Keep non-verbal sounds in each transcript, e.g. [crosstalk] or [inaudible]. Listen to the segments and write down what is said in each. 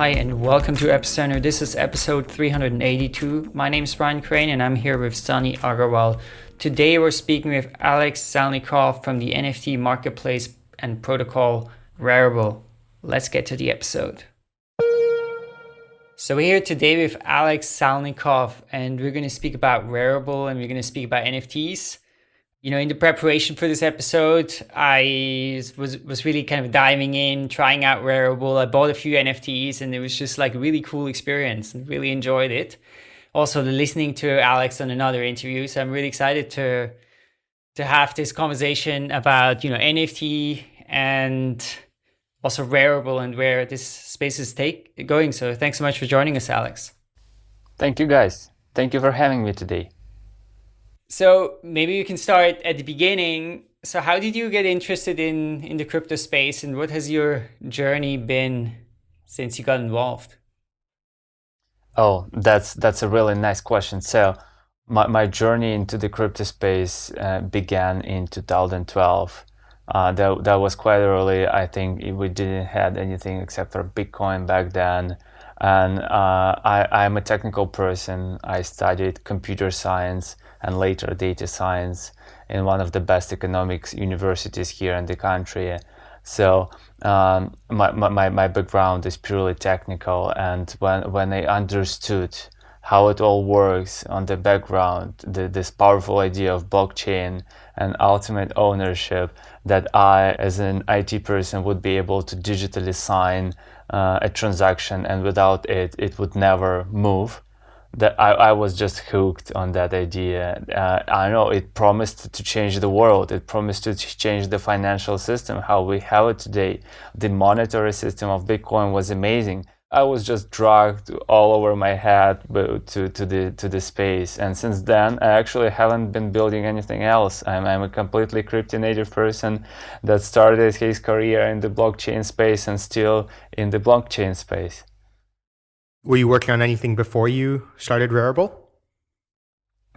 Hi and welcome to Epicenter. This is episode 382. My name is Brian Crain and I'm here with Sunny Aggarwal. Today we're speaking with Alex Salnikov from the NFT marketplace and protocol Rarible. Let's get to the episode. So we're here today with Alex Salnikov and we're going to speak about Rarible and we're going to speak about NFTs you know, in the preparation for this episode, I was was really kind of diving in, trying out Rarible. I bought a few NFTs, and it was just like a really cool experience, and really enjoyed it. Also, listening to Alex on another interview, so I'm really excited to to have this conversation about you know NFT and also Rarible and where this space is take going. So, thanks so much for joining us, Alex. Thank you, guys. Thank you for having me today. So maybe you can start at the beginning. So how did you get interested in, in the crypto space and what has your journey been since you got involved? Oh, that's that's a really nice question. So my, my journey into the crypto space uh, began in 2012. Uh, that, that was quite early. I think we didn't have anything except for Bitcoin back then. And uh, I, I'm a technical person. I studied computer science and later data science in one of the best economics universities here in the country. So um, my, my, my background is purely technical and when, when I understood how it all works on the background, the, this powerful idea of blockchain and ultimate ownership that I, as an IT person, would be able to digitally sign uh, a transaction and without it, it would never move that I, I was just hooked on that idea. Uh, I know it promised to change the world. It promised to change the financial system, how we have it today. The monetary system of Bitcoin was amazing. I was just dragged all over my head to, to the to the space. And since then, I actually haven't been building anything else. I'm, I'm a completely crypto native person that started his career in the blockchain space and still in the blockchain space. Were you working on anything before you started Rarible?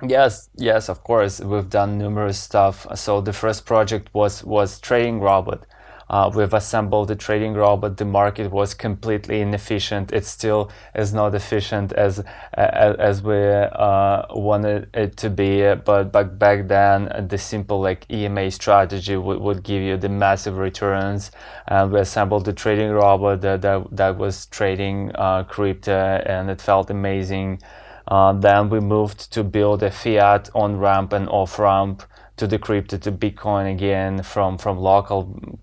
Yes, yes, of course. We've done numerous stuff. So the first project was was trading robot. Uh, we've assembled the trading robot. The market was completely inefficient. It still is not efficient as as, as we uh, wanted it to be. But but back then, the simple like EMA strategy would, would give you the massive returns. And we assembled the trading robot that that, that was trading uh, crypto, and it felt amazing. Uh, then we moved to build a fiat on ramp and off ramp to the crypto to Bitcoin again from from local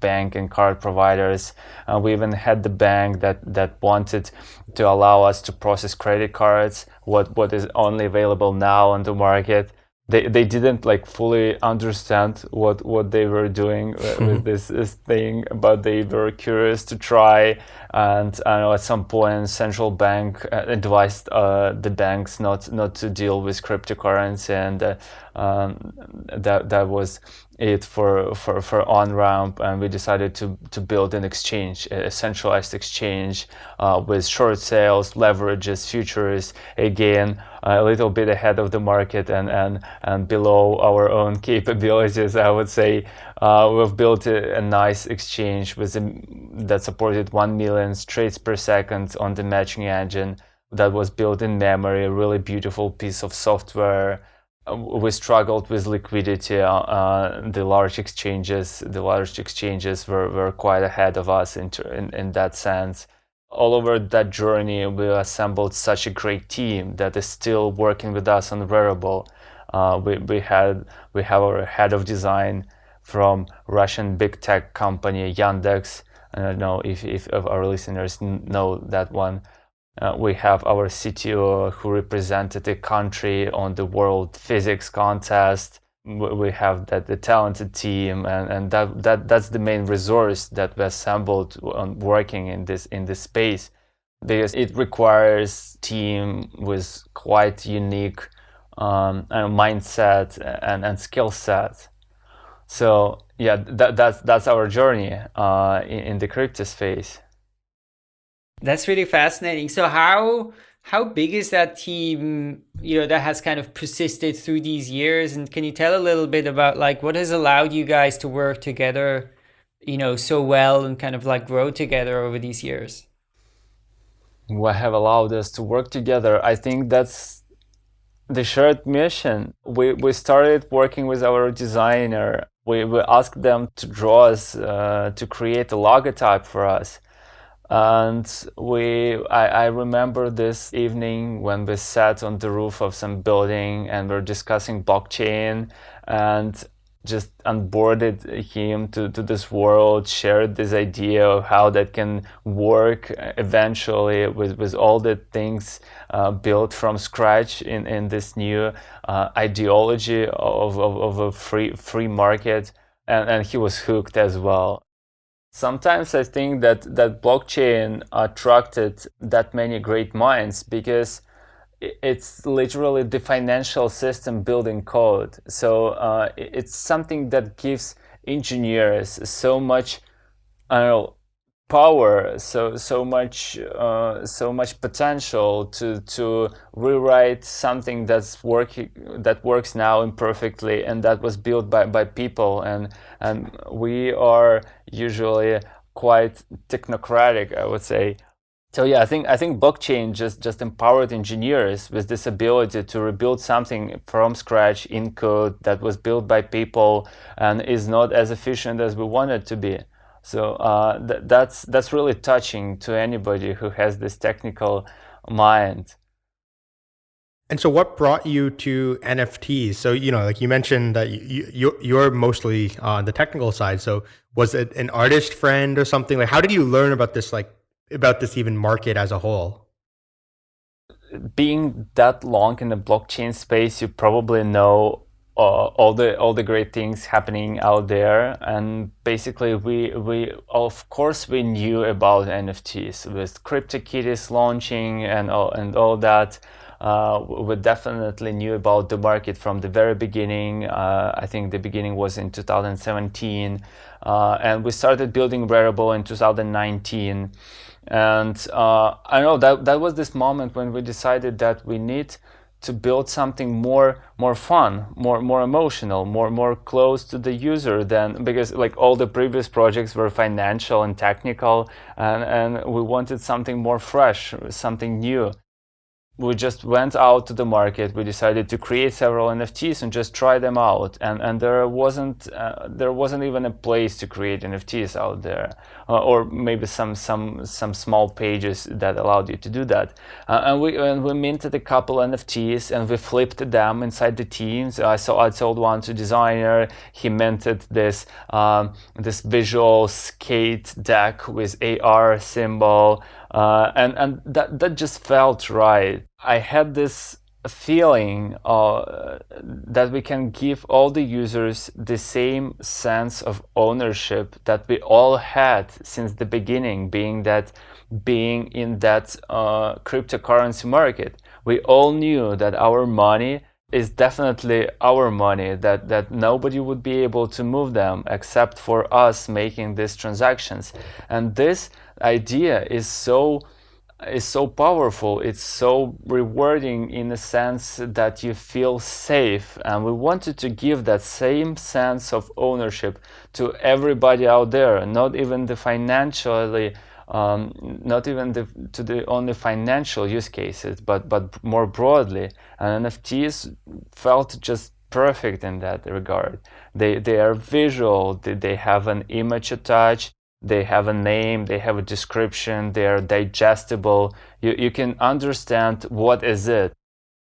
bank and card providers. Uh, we even had the bank that, that wanted to allow us to process credit cards, what, what is only available now on the market. They, they didn't like fully understand what, what they were doing [laughs] with this, this thing, but they were curious to try. And I know at some point, central bank uh, advised uh, the banks not not to deal with cryptocurrency, and uh, um, that that was it for for for on ramp and we decided to to build an exchange a centralized exchange uh, with short sales leverages futures again a little bit ahead of the market and and and below our own [laughs] capabilities i would say. Uh, we've built a, a, nice exchange with a, that supported 1 million trades per second on the matching engine that was built in memory a really beautiful piece of software we struggled with liquidity. Uh, uh, the large exchanges, the large exchanges were, were quite ahead of us in, in, in that sense. All over that journey, we assembled such a great team that is still working with us on Rarible. Uh, we, we had we have our head of design from Russian big tech company Yandex. I don't know if, if our listeners know that one. Uh, we have our CTO who represented the country on the World Physics Contest. We have that the talented team, and, and that, that that's the main resource that we assembled on working in this in this space, because it requires team with quite unique um, mindset and, and skill set. So yeah, that, that's that's our journey uh, in, in the crypto space. That's really fascinating. So how how big is that team, you know, that has kind of persisted through these years? And can you tell a little bit about like what has allowed you guys to work together, you know, so well and kind of like grow together over these years? what have allowed us to work together. I think that's the shared mission. We, we started working with our designer. We, we asked them to draw us, uh, to create a logotype for us. And we, I, I remember this evening when we sat on the roof of some building and we're discussing blockchain and just onboarded him to, to this world, shared this idea of how that can work eventually with, with all the things uh, built from scratch in, in this new uh, ideology of, of, of, a free, free market. And, and he was hooked as well. Sometimes I think that, that blockchain attracted that many great minds because it's literally the financial system building code. So uh, it's something that gives engineers so much, I don't know, power, so so much, uh, so much potential to to rewrite something that's working that works now imperfectly and that was built by by people and and we are usually quite technocratic, I would say. So yeah, I think I think blockchain just just empowered engineers with this ability to rebuild something from scratch in code that was built by people and is not as efficient as we want it to be. So uh, th that's that's really touching to anybody who has this technical mind. And so, what brought you to NFTs? So, you know, like you mentioned that you, you you're mostly on the technical side. So, was it an artist friend or something? Like, how did you learn about this like about this even market as a whole? Being that long in the blockchain space, you probably know all the all the great things happening out there, and basically we we of course we knew about NFTs with CryptoKitties launching and all and all that. Uh, we definitely knew about the market from the very beginning. Uh, I think the beginning was in 2017, uh, and we started building Rarible in 2019. And uh, I know that that was this moment when we decided that we need to build something more more fun, more more emotional, more more close to the user than because like all the previous projects were financial and technical, and and we wanted something more fresh, something new we just went out to the market. We decided to create several NFTs and just try them out. And and there wasn't uh, there wasn't even a place to create NFTs out there, uh, or maybe some some some small pages that allowed you to do that. Uh, and we and we minted a couple NFTs and we flipped them inside the teams. I saw I sold one to designer. He minted this um, this visual skate deck with AR symbol. Uh, and and that that just felt right. I had this feeling uh, that we can give all the users the same sense of ownership that we all had since the beginning, being that being in that uh, cryptocurrency market. We all knew that our money is definitely our money that that nobody would be able to move them except for us making these transactions and this idea is so is so powerful it's so rewarding in the sense that you feel safe and we wanted to give that same sense of ownership to everybody out there not even the financially um, not even the, to the only financial use cases but but more broadly. And nfts felt just perfect in that regard. They they are visual they, they have an image attached they have a name, they have a description, they are digestible. You, you can understand what is it.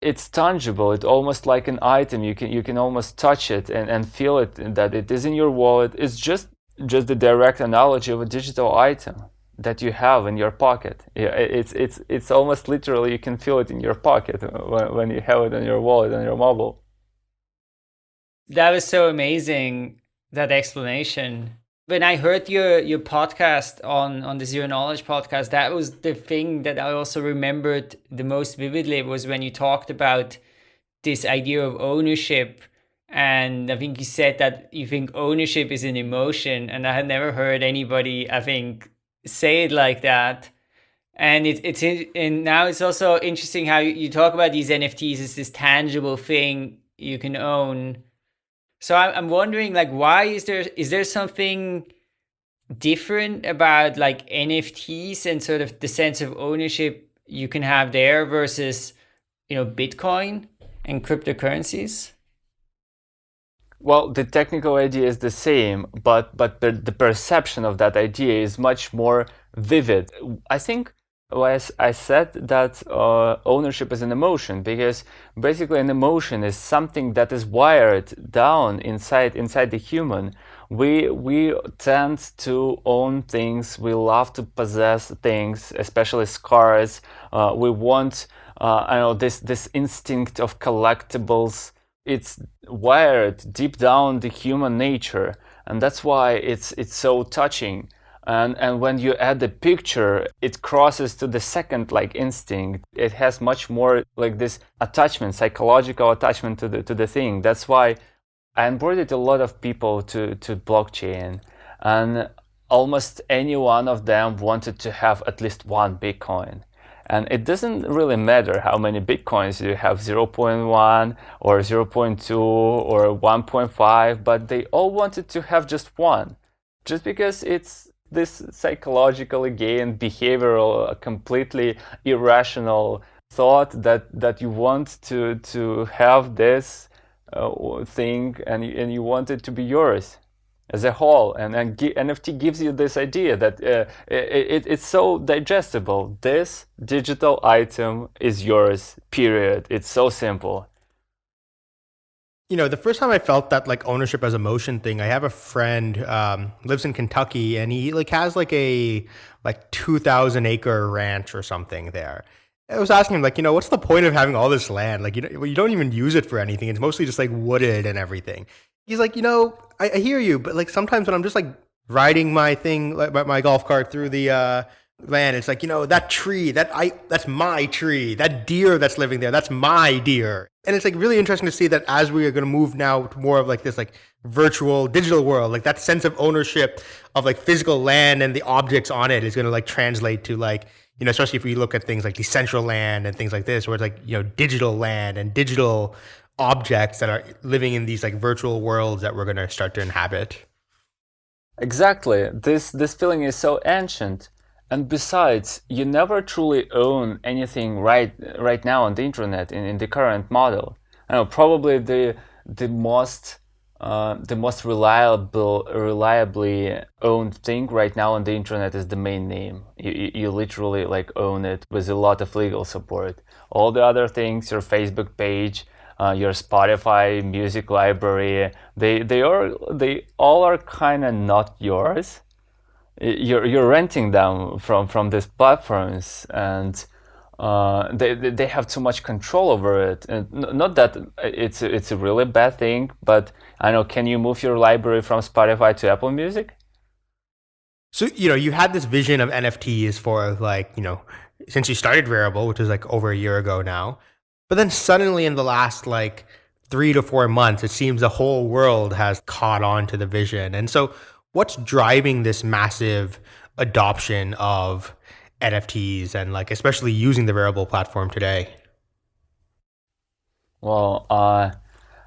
It's tangible, it's almost like an item. You can, you can almost touch it and, and feel it that it is in your wallet. It's just, just the direct analogy of a digital item that you have in your pocket. It's, it's, it's almost literally you can feel it in your pocket when, when you have it in your wallet on your mobile. That was so amazing, that explanation when I heard your your podcast on on the Zero Knowledge podcast, that was the thing that I also remembered the most vividly was when you talked about this idea of ownership. And I think you said that you think ownership is an emotion, and I had never heard anybody, I think, say it like that. And it, it's and now it's also interesting how you talk about these NFTs as this tangible thing you can own so I'm wondering, like, why is there is there something different about like NFTs and sort of the sense of ownership you can have there versus you know Bitcoin and cryptocurrencies? Well, the technical idea is the same, but but the, the perception of that idea is much more vivid. I think as I said that uh, ownership is an emotion because basically an emotion is something that is wired down inside inside the human. We we tend to own things. We love to possess things, especially cars. Uh, we want uh, I know this this instinct of collectibles. It's wired deep down the human nature, and that's why it's it's so touching and and when you add the picture it crosses to the second like instinct. It has much more like this attachment psychological attachment to the to the thing. That's why i onboarded a lot of people to to blockchain. And almost any one of them wanted to have at least one bitcoin. And it doesn't really matter how many bitcoins you have 0.1 or 0.2 or 1.5 but they all wanted to have just one. Just because it's this psychological again behavioral completely irrational thought that that you want to to have this uh, thing and and you want it to be yours as a whole. And, and NFT gives you this idea that uh, it, it's so digestible. This digital item is yours period. It's so simple you know, the first time I felt that like ownership as a motion thing, I have a friend um, lives in Kentucky, and he like has like a like two thousand acre ranch or something there. I was asking him like, you know, what's the point of having all this land? Like, you know, you don't even use it for anything. It's mostly just like wooded and everything. He's like, you know, I, I hear you, but like sometimes when I'm just like riding my thing, like my golf cart through the uh, land. It's like, you know, that tree, that I that's my tree. That deer that's living there, that's my deer. And it's like really interesting to see that as we are going to move now to more of like this like virtual digital world, like that sense of ownership of like physical land and the objects on it is going to like translate to like, you know, especially if we look at things like Decentraland and things like this, where it's like, you know, digital land and digital objects that are living in these like virtual worlds that we're going to start to inhabit. Exactly. This this feeling is so ancient and besides, you never truly own anything right right now on the internet in, in the current model. I know probably the the most uh, the most reliable reliably owned thing right now on the internet is domain name. You, you literally like own it with a lot of legal support. All the other things, your Facebook page, uh, your Spotify music library, they they are they all are kind of not yours you're you're renting them from from these platforms and uh, they they have too much control over it. And not that it's it's a really bad thing, but I know. Can you move your library from Spotify to Apple Music? So you know you had this vision of NFTs for like you know since you started Rarible, which was like over a year ago now, but then suddenly in the last like three to four months, it seems the whole world has caught on to the vision, and so what's driving this massive adoption of NFTs and like especially using the Rarible platform today? Well, uh,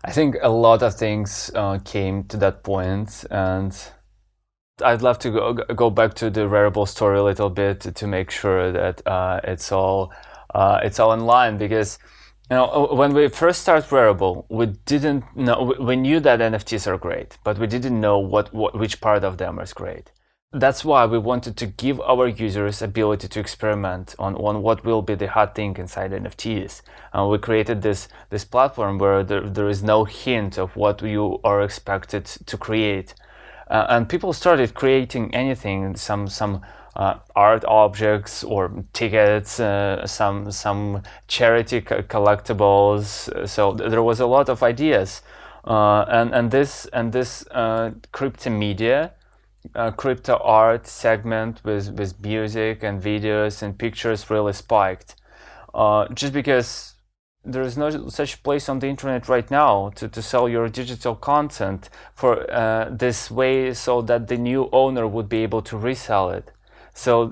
I think a lot of things uh, came to that point, and I'd love to go, go back to the Rarible story a little bit to make sure that uh, it's all uh, it's all in line because you know, uh, when we first started Rarible, we didn't know, we knew that NFTs are great, but we didn't know what, what which part of them is great. That's why we wanted to give our users ability to experiment on, on what will be the hot thing inside NFTs. And we created this, this platform where there, there is no hint of what you are expected to create. Uh, and people started creating anything, some, some uh, art objects or tickets, uh, some some charity collectibles. So there was a lot of ideas, uh, and and this and this uh, crypto media, uh, crypto art segment with with music and videos and pictures really spiked, uh, just because. There is no such place on the internet right now to, to sell your digital content for this way so that the new owner would be able to resell it. So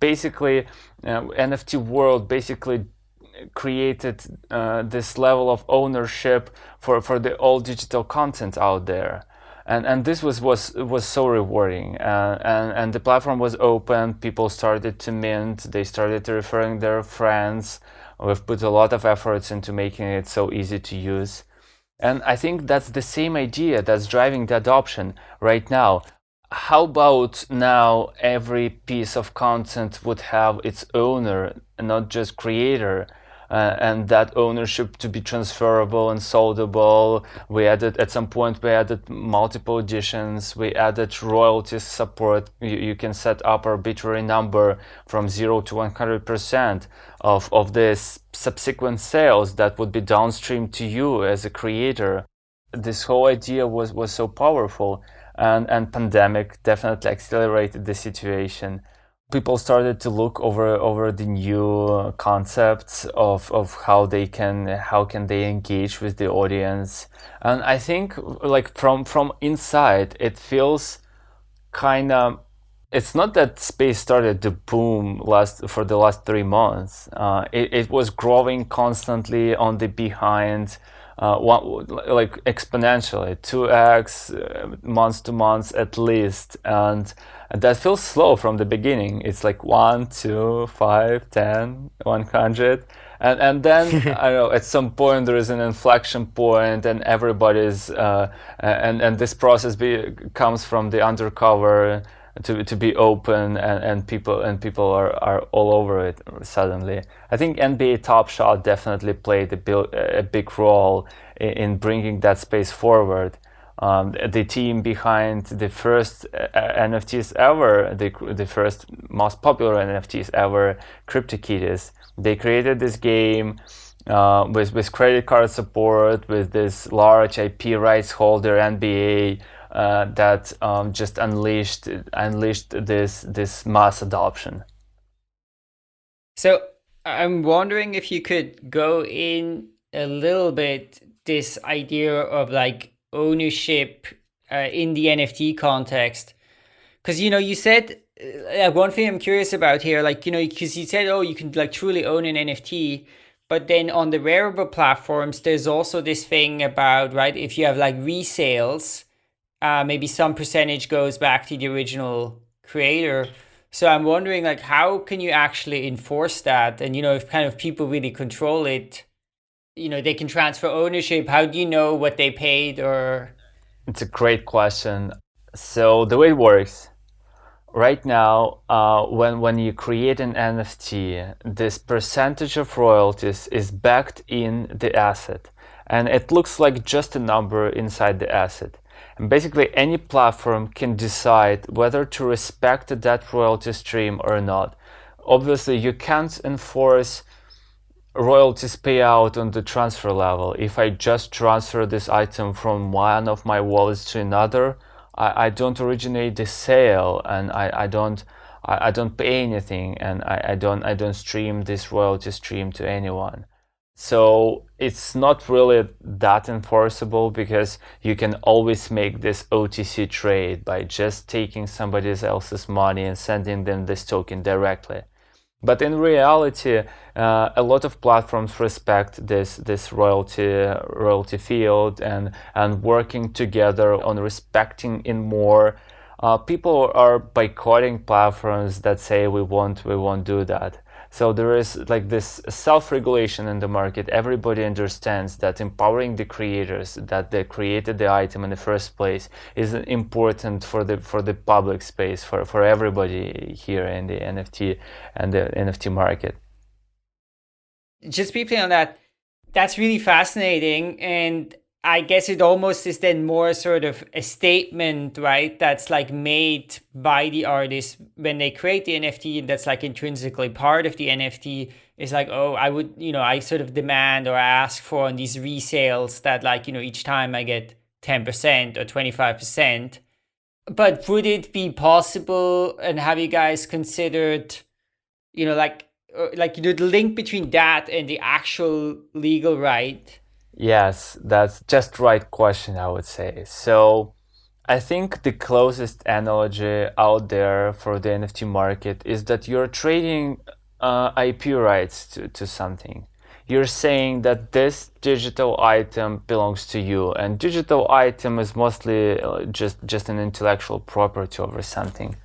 basically, uh, NFT world basically created uh, this level of ownership for, for the all digital content out there. and and this was was was so rewarding. Uh, and and the platform was open. People started to mint. They started referring their friends. We've put a lot of efforts into making it so easy to use. And i think that's the same idea that's driving the adoption right now how about now every piece of content would have its owner not just creator uh, and that ownership to be transferable and soldable. We added at some point we added multiple editions. We added royalties support. You, you can set up arbitrary number from zero to 100% of of this subsequent sales that would be downstream to you as a creator. This whole idea was was so powerful, and and pandemic definitely accelerated the situation. People started to look over over the new concepts of of how they can how can they engage with the audience. And i think like from from inside it feels kind of it's not that space started to boom last for the last three months. Uh, it, it was growing constantly on the behind uh, one, like exponentially 2x uh, months to months at least and and that feels slow from the beginning. It's like 1, 2, 5, 10, 100. And, and then, [laughs] I don't know, at some point there is an inflection point and everybody's, uh, and, and this process be, comes from the undercover to, to be open and, and people and people are, are all over it suddenly. I think NBA Top Shot definitely played a, a big role in, in bringing that space forward um, the team behind the first uh, NFTs ever, the, the first most popular NFTs ever, CryptoKitties. They created this game uh, with, with credit card support, with this large IP rights holder, NBA, uh, that um, just unleashed unleashed this this mass adoption. So I'm wondering if you could go in a little bit this idea of like ownership uh, in the NFT context? Because, you know, you said, uh, one thing I'm curious about here, like, you know, because you said, oh, you can like truly own an NFT. But then on the Rarible platforms, there's also this thing about, right, if you have like resales, uh, maybe some percentage goes back to the original creator. So I'm wondering, like, how can you actually enforce that? And, you know, if kind of people really control it, you know they can transfer ownership. How do you know what they paid or? It's a great question. So the way it works right now uh, when when you create an nft this percentage of royalties is backed in the asset. And it looks like just a number inside the asset and basically any platform can decide whether to respect that royalty stream or not obviously you can't enforce royalties payout on the transfer level. If I just transfer this item from one of my wallets to another, I, I don't originate the sale and I, I don't I, I don't pay anything and I, I don't I don't stream this royalty stream to anyone. So it's not really that enforceable because you can always make this OTC trade by just taking somebody else's money and sending them this token directly. But in reality, uh, a lot of platforms respect this this royalty royalty field and and working together on respecting in more. Uh, people are boycotting platforms that say we won't we won't do that. So there is like this self-regulation in the market. Everybody understands that empowering the creators that they created the item in the first place is important for the for the public space for for everybody here in the NFT and the NFT market. Just briefly on that, that's really fascinating and I guess it almost is then more sort of a statement, right? That's like made by the artist when they create the NFT and that's like intrinsically part of the NFT is like, oh, I would, you know, I sort of demand or ask for on these resales that like, you know, each time I get 10% or 25%. But would it be possible and have you guys considered, you know, like, uh, like, you know, the link between that and the actual legal right Yes, that's just right question, I would say. So I think the closest analogy out there for the NFT market is that you're trading uh, IP rights to, to something. you're saying that this digital item belongs to you and digital item is mostly uh, just just an intellectual property over something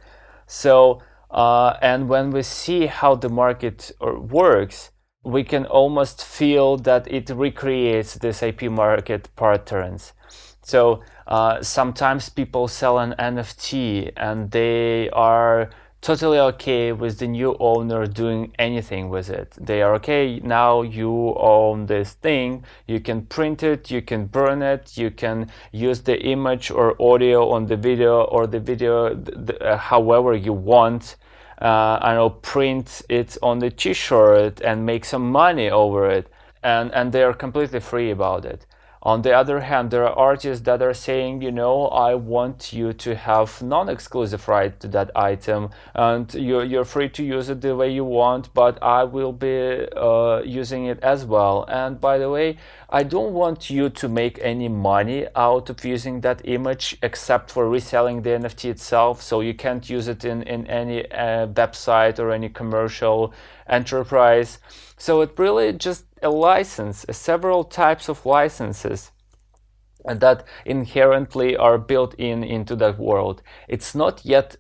so uh, and when we see how the market uh, works we can almost feel that it recreates this ip market patterns so uh, sometimes people sell an nft and they are totally okay with the new owner doing anything with it. They are okay, now you own this thing, you can print it, you can burn it, you can use the image or audio on the video or the video uh, however you want. Uh, I know print it on the t-shirt and make some money over it and, and they are completely free about it. On the other hand, there are artists that are saying, you know, I want you to have non-exclusive right to that item and you're, you're free to use it the way you want, but I will be uh, using it as well. And by the way, I don't want you to make any money out of using that image except for reselling the NFT itself. So you can't use it in, in any uh, website or any commercial enterprise. So it really just a license, several types of licenses that inherently are built in into that world. It's not yet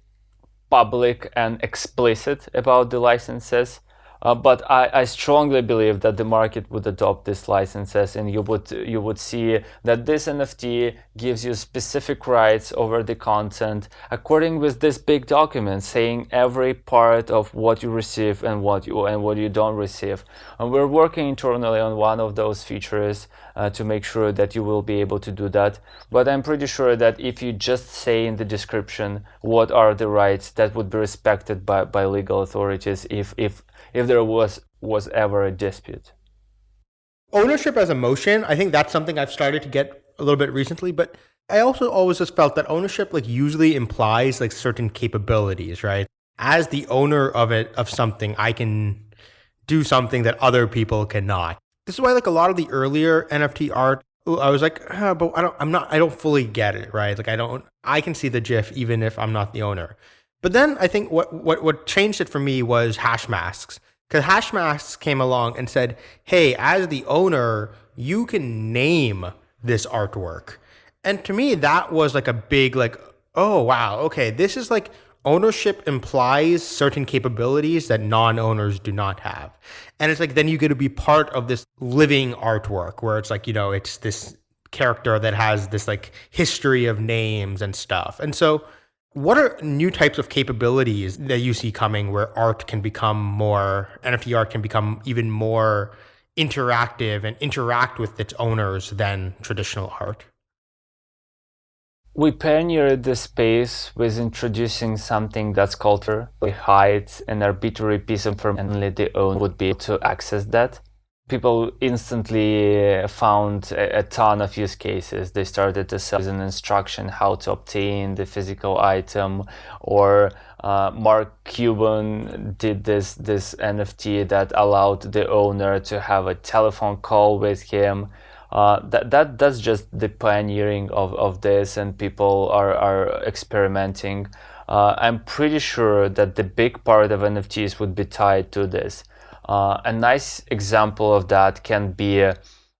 public and explicit about the licenses, uh, but I, I, strongly believe that the market would adopt these licenses and you would you would see that this NFT gives you specific rights over the content according with this big document saying every part of what you receive and what you and what you don't receive. And we're working internally on one of those features uh, to make sure that you will be able to do that. But I'm pretty sure that if you just say in the description what are the rights that would be respected by, by legal authorities if, if if there was was ever a dispute. Ownership as a motion, I think that's something I've started to get a little bit recently, but I also always just felt that ownership like usually implies like certain capabilities, right? As the owner of it of something, I can do something that other people cannot. This is why like a lot of the earlier NFT art I was like, oh, but I don't, I'm not, I don't fully get it, right? Like I don't, I can see the GIF even if I'm not the owner. But then I think what, what, what changed it for me was Hashmasks Because Hashmasks came along and said, hey, as the owner, you can name this artwork. And to me, that was like a big, like, oh, wow, okay, this is like ownership implies certain capabilities that non-owners do not have. And it's like, then you get to be part of this living artwork where it's like, you know, it's this character that has this like history of names and stuff. And so what are new types of capabilities that you see coming where art can become more, NFT art can become even more interactive and interact with its owners than traditional art? We pioneered the space with introducing something that's culture. We hide an arbitrary piece of information only the owner would be able to access that people instantly found a, a, ton of use cases. They started to sell an instruction how to obtain the physical item, or uh, Mark Cuban did this this NFT that allowed the owner to have a telephone call with him. Uh, that that that's just the pioneering of, of this, and people are are experimenting. Uh, I'm pretty sure that the big part of NFTs would be tied to this. Uh, a nice example of that can be uh,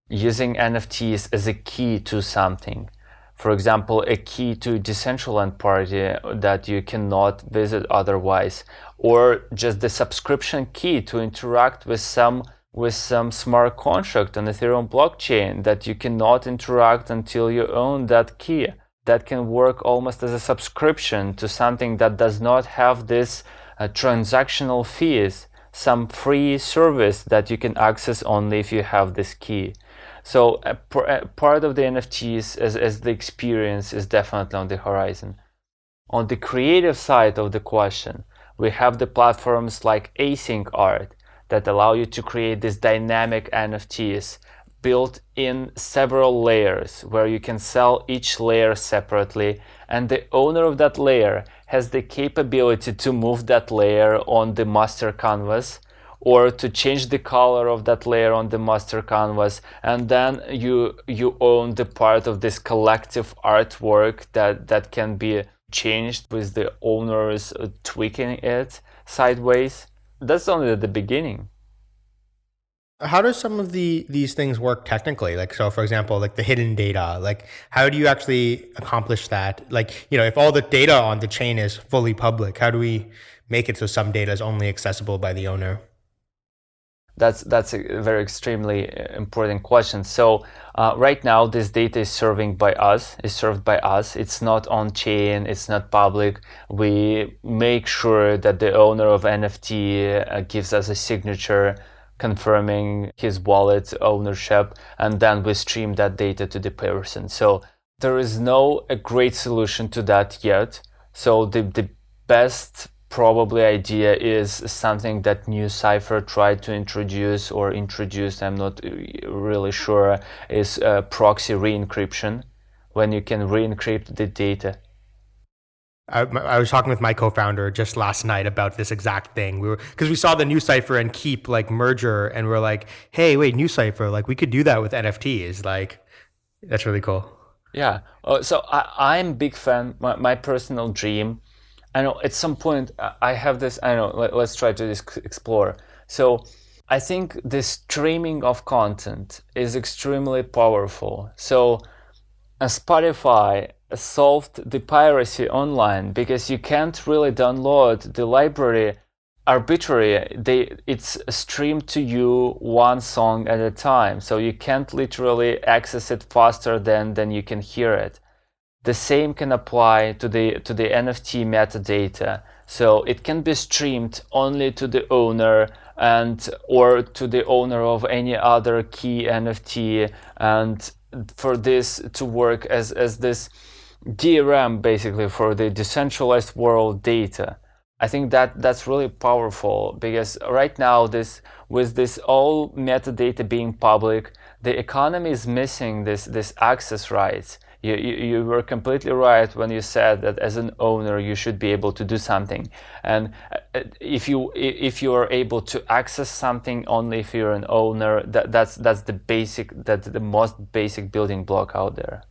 using NFTs as a key to something. For example, a key to a Decentraland party that you cannot visit otherwise, or just the subscription key to interact with some with some smart contract on Ethereum blockchain that you cannot interact until you own that key. That can work almost as a subscription to something that does not have this uh, transactional fees some free service that you can access only if you have this key. So a, a part of the NFTs as, as the experience is definitely on the horizon. On the creative side of the question, we have the platforms like Async Art that allow you to create these dynamic NFTs built in several layers where you can sell each layer separately. And the owner of that layer has the capability to move that layer on the master canvas or to change the color of that layer on the master canvas. And then you you own the part of this collective artwork that that can be changed with the owners tweaking it sideways that's only at the beginning. How does some of the these things work technically? Like so for example like the hidden data like how do you actually accomplish that? Like you know if all the data on the chain is fully public how do we make it so some data is only accessible by the owner that's that's a very extremely uh, important question so uh, right now this data is serving by us is served by us it's not on chain it's not public we make sure that the owner of nft uh, gives us a signature confirming his wallet ownership, and then we stream that data to the person. So there is no a great solution to that yet. So the, the best probably idea is something that NuCypher tried to introduce or introduced, I'm not really sure, is proxy re-encryption, when you can re-encrypt the data I, I, was talking with my co-founder just last night about this exact thing. We were because we saw the NuCypher and Keep like merger, and we're like, hey, wait, NuCypher, like we could do that with NFTs. Like, that's really cool. Yeah. Uh, so I, I'm big fan. My, my personal dream. I know at some point uh, I have this. I know. Let, us try to explore. So I think the streaming of content is extremely powerful. So, uh, Spotify solved the piracy online because you can't really download the library arbitrary they it's streamed to you one song at a time so you can't literally access it faster than than you can hear it the same can apply to the to the nft metadata so it can be streamed only to the owner and or to the owner of any other key nft and for this to work as as this DRM basically for the decentralized world data. I think that that's really powerful because right now this with this all metadata being public, the economy is missing this this access rights. You, you, you were completely right when you said that as an owner you should be able to do something and uh, if you if you are able to access something only if you're an owner that that's that's the basic that's the most basic building block out there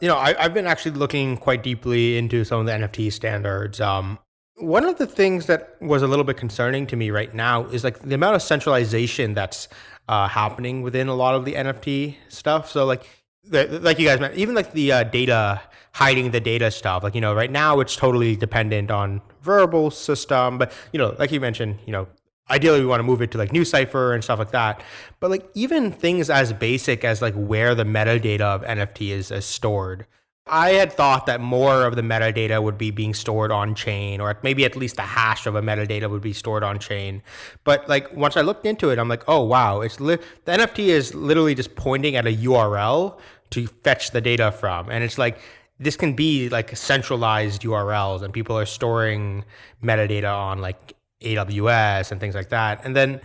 you know, I, have been actually looking quite deeply into some of the NFT standards. Um, one of the things that was a little bit concerning to me right now is like the amount of centralization that's uh, happening within a lot of the NFT stuff. So like, like you guys mentioned, even like the uh, data hiding the data stuff. Like you know, right now it's totally dependent on Rarible system, but you know, like you mentioned, you know, ideally we want to move it to like NuCypher and stuff like that. But like even things as basic as like where the metadata of NFT is, is stored. I had thought that more of the metadata would be being stored on chain, or maybe at least the hash of a metadata would be stored on chain. But like once I looked into it, I'm like, oh wow, it's li- the NFT is literally just pointing at a URL to fetch the data from, and it's like this can be like centralized URLs, and people are storing metadata on like AWS and things like that. And then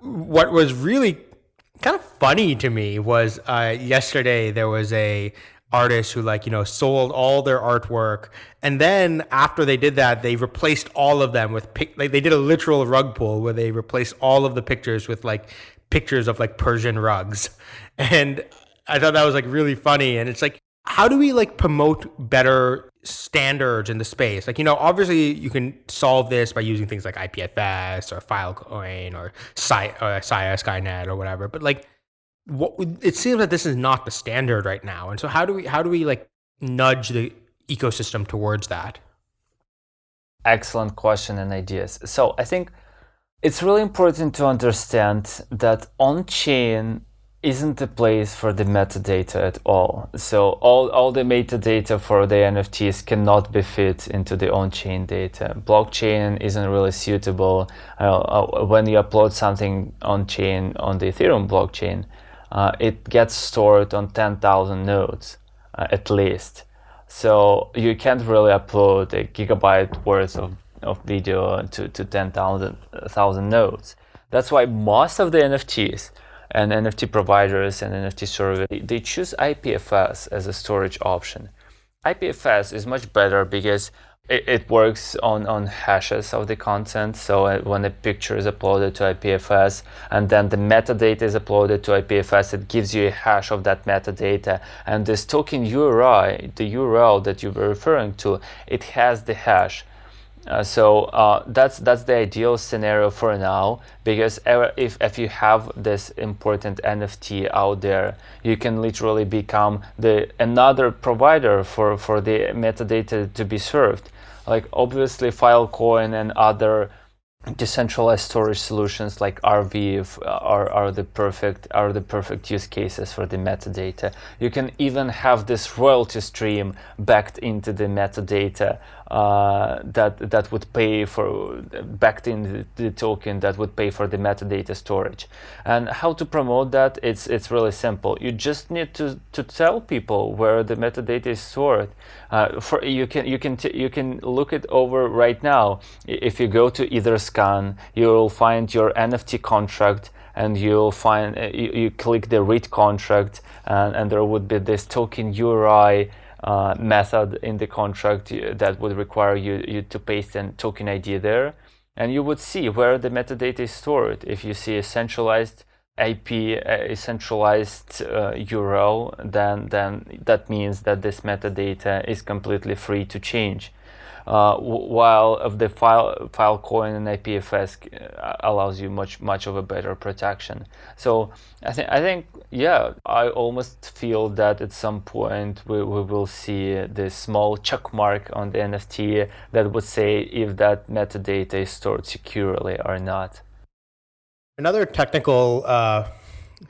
what was really kind of funny to me was uh, yesterday there was a artist who like you know sold all their artwork and then after they did that they replaced all of them with pic like they did a literal rug pull where they replaced all of the pictures with like pictures of like persian rugs [laughs] and i thought that was like really funny and it's like how do we like promote better standards in the space? Like, you know, obviously you can solve this by using things like IPFS or Filecoin or Sia, or uh, Sia Skynet or whatever. But like, what it seems that this is not the standard right now. And so how do we how do we like nudge the ecosystem towards that? Excellent question and ideas. So I think it's really important to understand that on chain isn't the place for the metadata at all. So all, all the metadata for the NFTs cannot be fit into the on-chain data. Blockchain isn't really suitable. Uh, uh, when you upload something on-chain on the Ethereum blockchain, uh, it gets stored on 10,000 nodes uh, at least. So you can't really upload a gigabyte worth of, of video to, to 10,000 nodes. That's why most of the NFTs and NFT providers and NFT service, they choose IPFS as a storage option. IPFS is much better because it, it, works on, on hashes of the content. So uh, when a picture is uploaded to IPFS and then the metadata is uploaded to IPFS, it gives you a hash of that metadata. And this token URI, the URL that you were referring to, it has the hash Uh, so uh, that's that's the ideal scenario for now because if if you have this important NFT out there, you can literally become the another provider for for the metadata to be served. Like obviously, Filecoin and other decentralized storage solutions like Arweave are, are the perfect are the perfect use cases for the metadata. You can even have this royalty stream backed into the metadata uh, that that would pay for backed in the, the, token that would pay for the metadata storage. And how to promote that? It's it's really simple. You just need to to tell people where the metadata is stored. Uh, for you can you can you can look it over right now. If you go to Etherscan, you will find your NFT contract and you'll find uh, you, you click the read contract and, and there would be this token URI uh, method in the contract that would require you, you to paste a token ID there. And you would see where the metadata is stored. If you see a centralized IP, a centralized uh, URL, then, then that means that this metadata is completely free to change uh, while of the file Filecoin and IPFS uh, allows you much much of a better protection. So I think I think yeah, I almost feel that at some point we, we will see this small check mark on the NFT that would say if that metadata is stored securely or not. Another technical uh,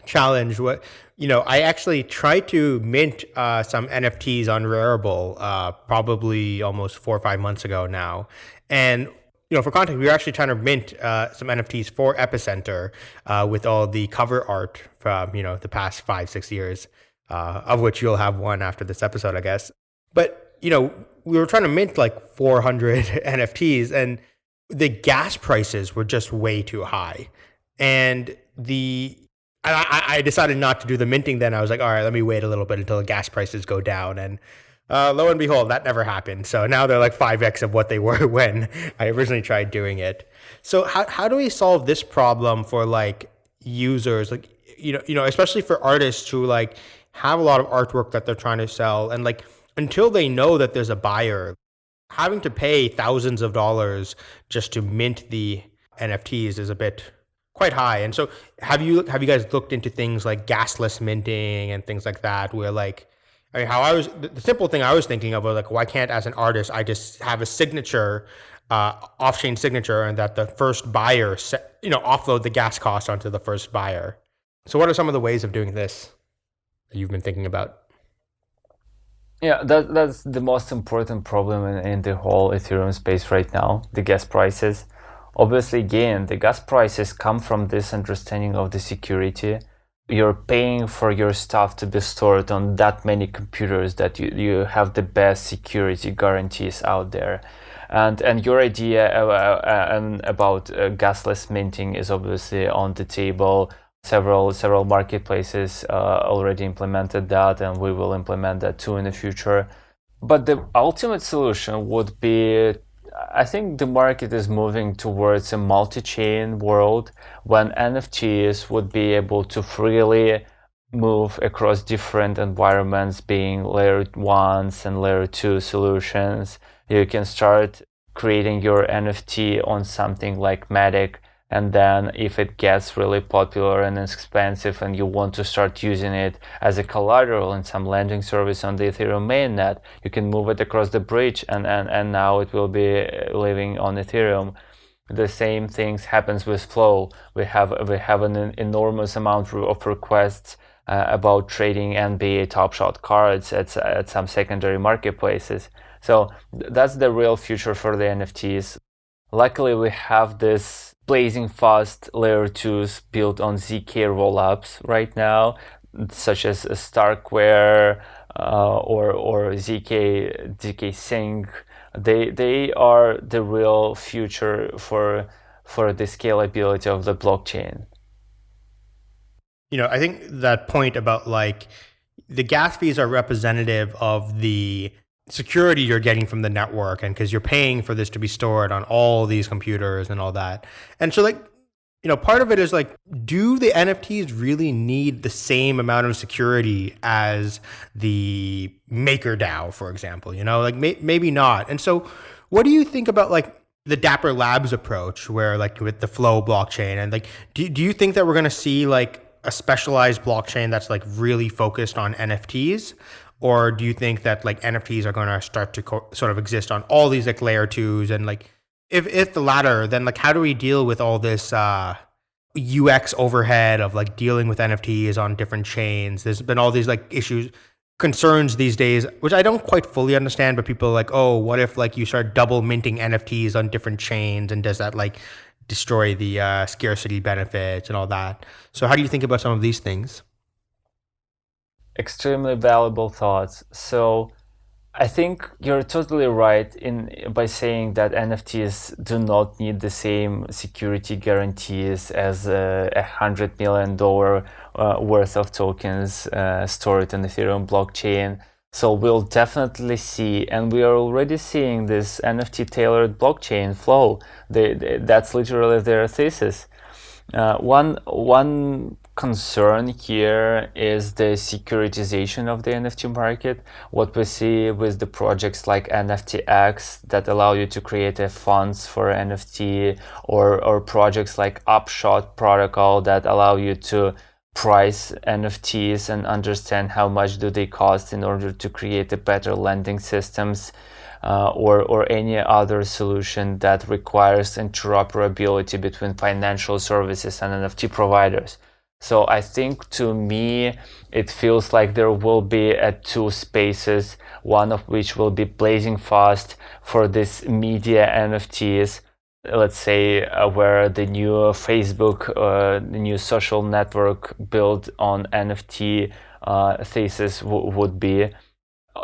challenge what you know i actually tried to mint uh, some nfts on rarible uh, probably almost four or five months ago now. And you know for context we were actually trying to mint uh, some nfts for epicenter uh, with all the cover art from you know the past five six years uh, of which you'll have one after this episode i guess. But you know we were trying to mint like 400 [laughs] nfts and the gas prices were just way too high. And the I, I decided not to do the minting then. I was like, all right, let me wait a little bit until the gas prices go down. And uh, lo and behold, that never happened. So now they're like 5x of what they [laughs] were when I originally tried doing it. So how, how do we solve this problem for like users, like, you know, you know, especially for artists who like have a lot of artwork that they're trying to sell and like until they know that there's a buyer, having to pay thousands of dollars just to mint the NFTs is a bit quite high. And so have you have you guys looked into things like gasless minting and things like that where like I mean how I was the simple thing I was thinking of was like why can't as an artist I just have a signature uh, off-chain signature and that the first buyer set, you know offload the gas cost onto the first buyer. So what are some of the ways of doing this that you've been thinking about? Yeah, that, that's the most important problem in, in the whole Ethereum space right now, the gas prices. Obviously, again, the gas prices come from this understanding of the security. You're paying for your stuff to be stored on that many computers that you, you have the best security guarantees out there. And, and your idea uh, uh, about uh, gasless minting is obviously on the table. Several several marketplaces uh, already implemented that, and we will implement that too in the future. But the ultimate solution would be I think the market is moving towards a multi-chain world when NFTs would be able to freely move across different environments being layer ones and layer two solutions. You can start creating your NFT on something like Matic and then if it gets really popular and expensive and you want to start using it as a collateral in some lending service on the Ethereum mainnet, you can move it across the bridge and, and, and now it will be living on Ethereum. The same things happens with Flow. We have we have an enormous amount of requests uh, about trading NBA Top Shot cards at, at some secondary marketplaces. So that's the real future for the NFTs. Luckily, we have this blazing fast layer 2s built on ZK rollups right now, such as Starkware uh, or, or ZK, ZK Sync. They, they are the real future for, for the scalability of the blockchain. You know, I think that point about like the gas fees are representative of the security you're getting from the network and because you're paying for this to be stored on all these computers and all that. And so like, you know, part of it is like, do the NFTs really need the same amount of security as the MakerDAO, for example? You know, like may maybe not. And so what do you think about like the Dapper Labs approach, where like with the Flow blockchain, and like, do do you think that we're gonna see like a specialized blockchain that's like really focused on NFTs, or do you think that like NFTs are gonna start to co- sort of exist on all these like layer twos and like if if the latter, then like how do we deal with all this uh, UX overhead of like dealing with NFTs on different chains? There's been all these like issues concerns these days, which I don't quite fully understand, but people are like, oh, what if like you start double minting NFTs on different chains and does that like destroy the uh, scarcity benefits and all that? So how do you think about some of these things? Extremely valuable thoughts. So I think you're totally right in by saying that NFTs do not need the same security guarantees as a hundred million dollar uh, worth of tokens uh, stored in Ethereum blockchain. So we'll definitely see, and we are already seeing this NFT tailored blockchain flow. They, they, that's literally their thesis. Uh, one one concern here is the securitization of the NFT market. What we see with the projects like NFTX that allow you to create a funds for NFT or, or projects like Upshot protocol that allow you to price NFTs and understand how much do they cost in order to create a better lending systems. Uh, or, or any other solution that requires interoperability between financial services and NFT providers. So I think to me, it feels like there will be uh, two spaces, one of which will be blazing fast for this media NFTs. Let's say uh, where the new Facebook, uh, the new social network built on NFT uh, thesis would be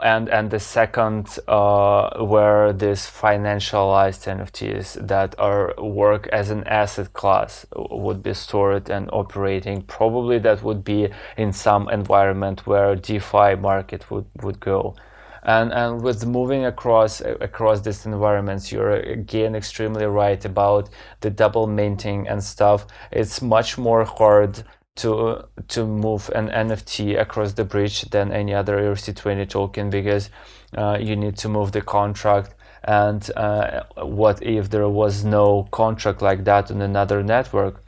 and and the second uh, where this financialized NFTs that are work as an asset class would be stored and operating. Probably that would be in some environment where DeFi market would would go. And, and with moving across across these environments, you're again extremely right about the double minting and stuff. It's much more hard to to move an NFT across the bridge than any other ERC20 token because uh, you need to move the contract and uh, what if there was no contract like that on another network?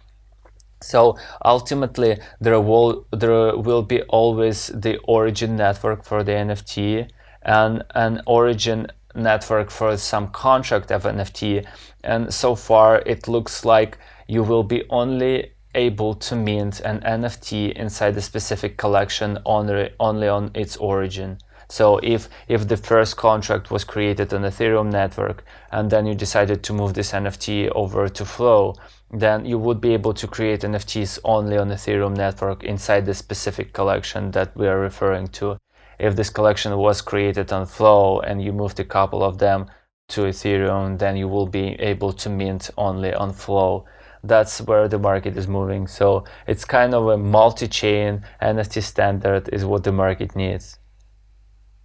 So ultimately there will there will be always the origin network for the NFT and an origin network for some contract of NFT and so far it looks like you will be only able to mint an NFT inside a specific collection only, only on its origin. So if, if the first contract was created on Ethereum network and then you decided to move this NFT over to Flow, then you would be able to create NFTs only on Ethereum network inside the specific collection that we are referring to. If this collection was created on Flow and you moved a couple of them to Ethereum, then you will be able to mint only on Flow that's where the market is moving. So it's kind of a multi-chain NFT standard is what the market needs.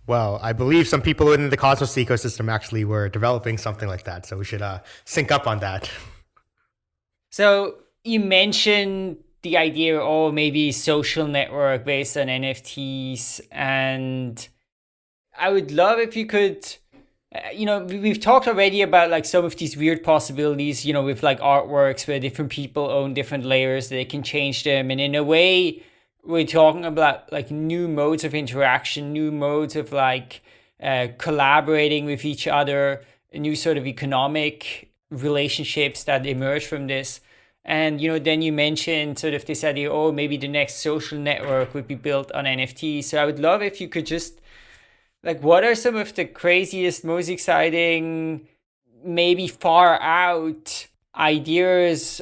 Well, I believe some people in the Cosmos ecosystem actually were developing something like that. So we should uh, sync up on that. So you mentioned the idea, oh, maybe social network based on NFTs. And I would love if you could you know we've talked already about like some of these weird possibilities you know with like artworks where different people own different layers they can change them. And in a way we're talking about like new modes of interaction new modes of like uh, collaborating with each other new sort of economic relationships that emerge from this. And you know then you mentioned sort of this idea oh maybe the next social network would be built on nft so i would love if you could just like what are some of the craziest most exciting maybe far out ideas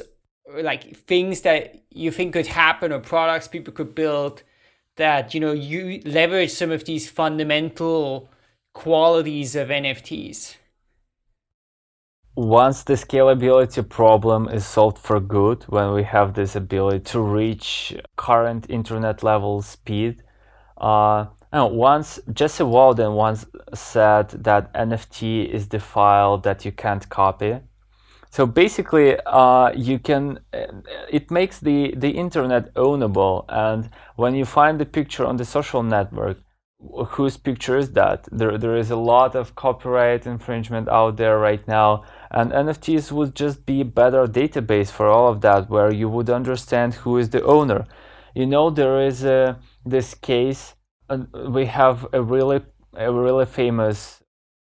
like things that you think could happen or products people could build that you know you leverage some of these fundamental qualities of nfts once the scalability problem is solved for good when we have this ability to reach current internet level speed uh, once Jesse Walden once said that NFT is the file that you can't copy. So basically, uh, you can. It makes the the internet ownable, and when you find the picture on the social network, whose picture is that? There, there is a lot of copyright infringement out there right now, and NFTs would just be a better database for all of that, where you would understand who is the owner. You know, there is a, this case, uh, we have a really, a really famous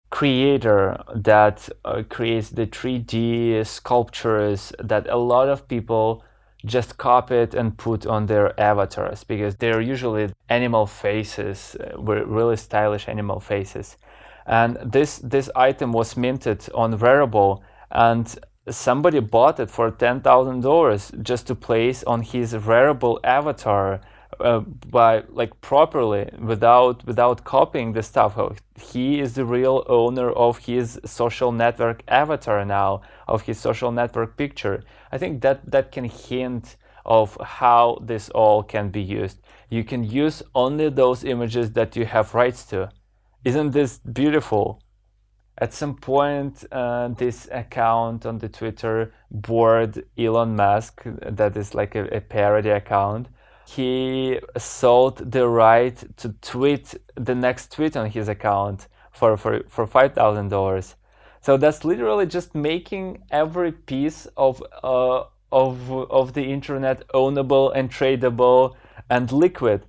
creator that uh, creates the 3D sculptures that a lot of people just copy it and put on their avatars because they're usually animal faces, uh, really stylish animal faces. And this this item was minted on Rarible, and somebody bought it for ten thousand dollars just to place on his Rarible avatar uh, by like properly without without copying the stuff. He is the real owner of his social network avatar now, of his social network picture. I think that that can hint of how this all can be used. You can use only those images that you have rights to. Isn't this beautiful? At some point, uh, this account on the Twitter bored Elon Musk, that is like a, a parody account, he sold the right to tweet the next tweet on his account for, for, for $5,000. So that's literally just making every piece of, uh, of, of the internet ownable and tradable and liquid.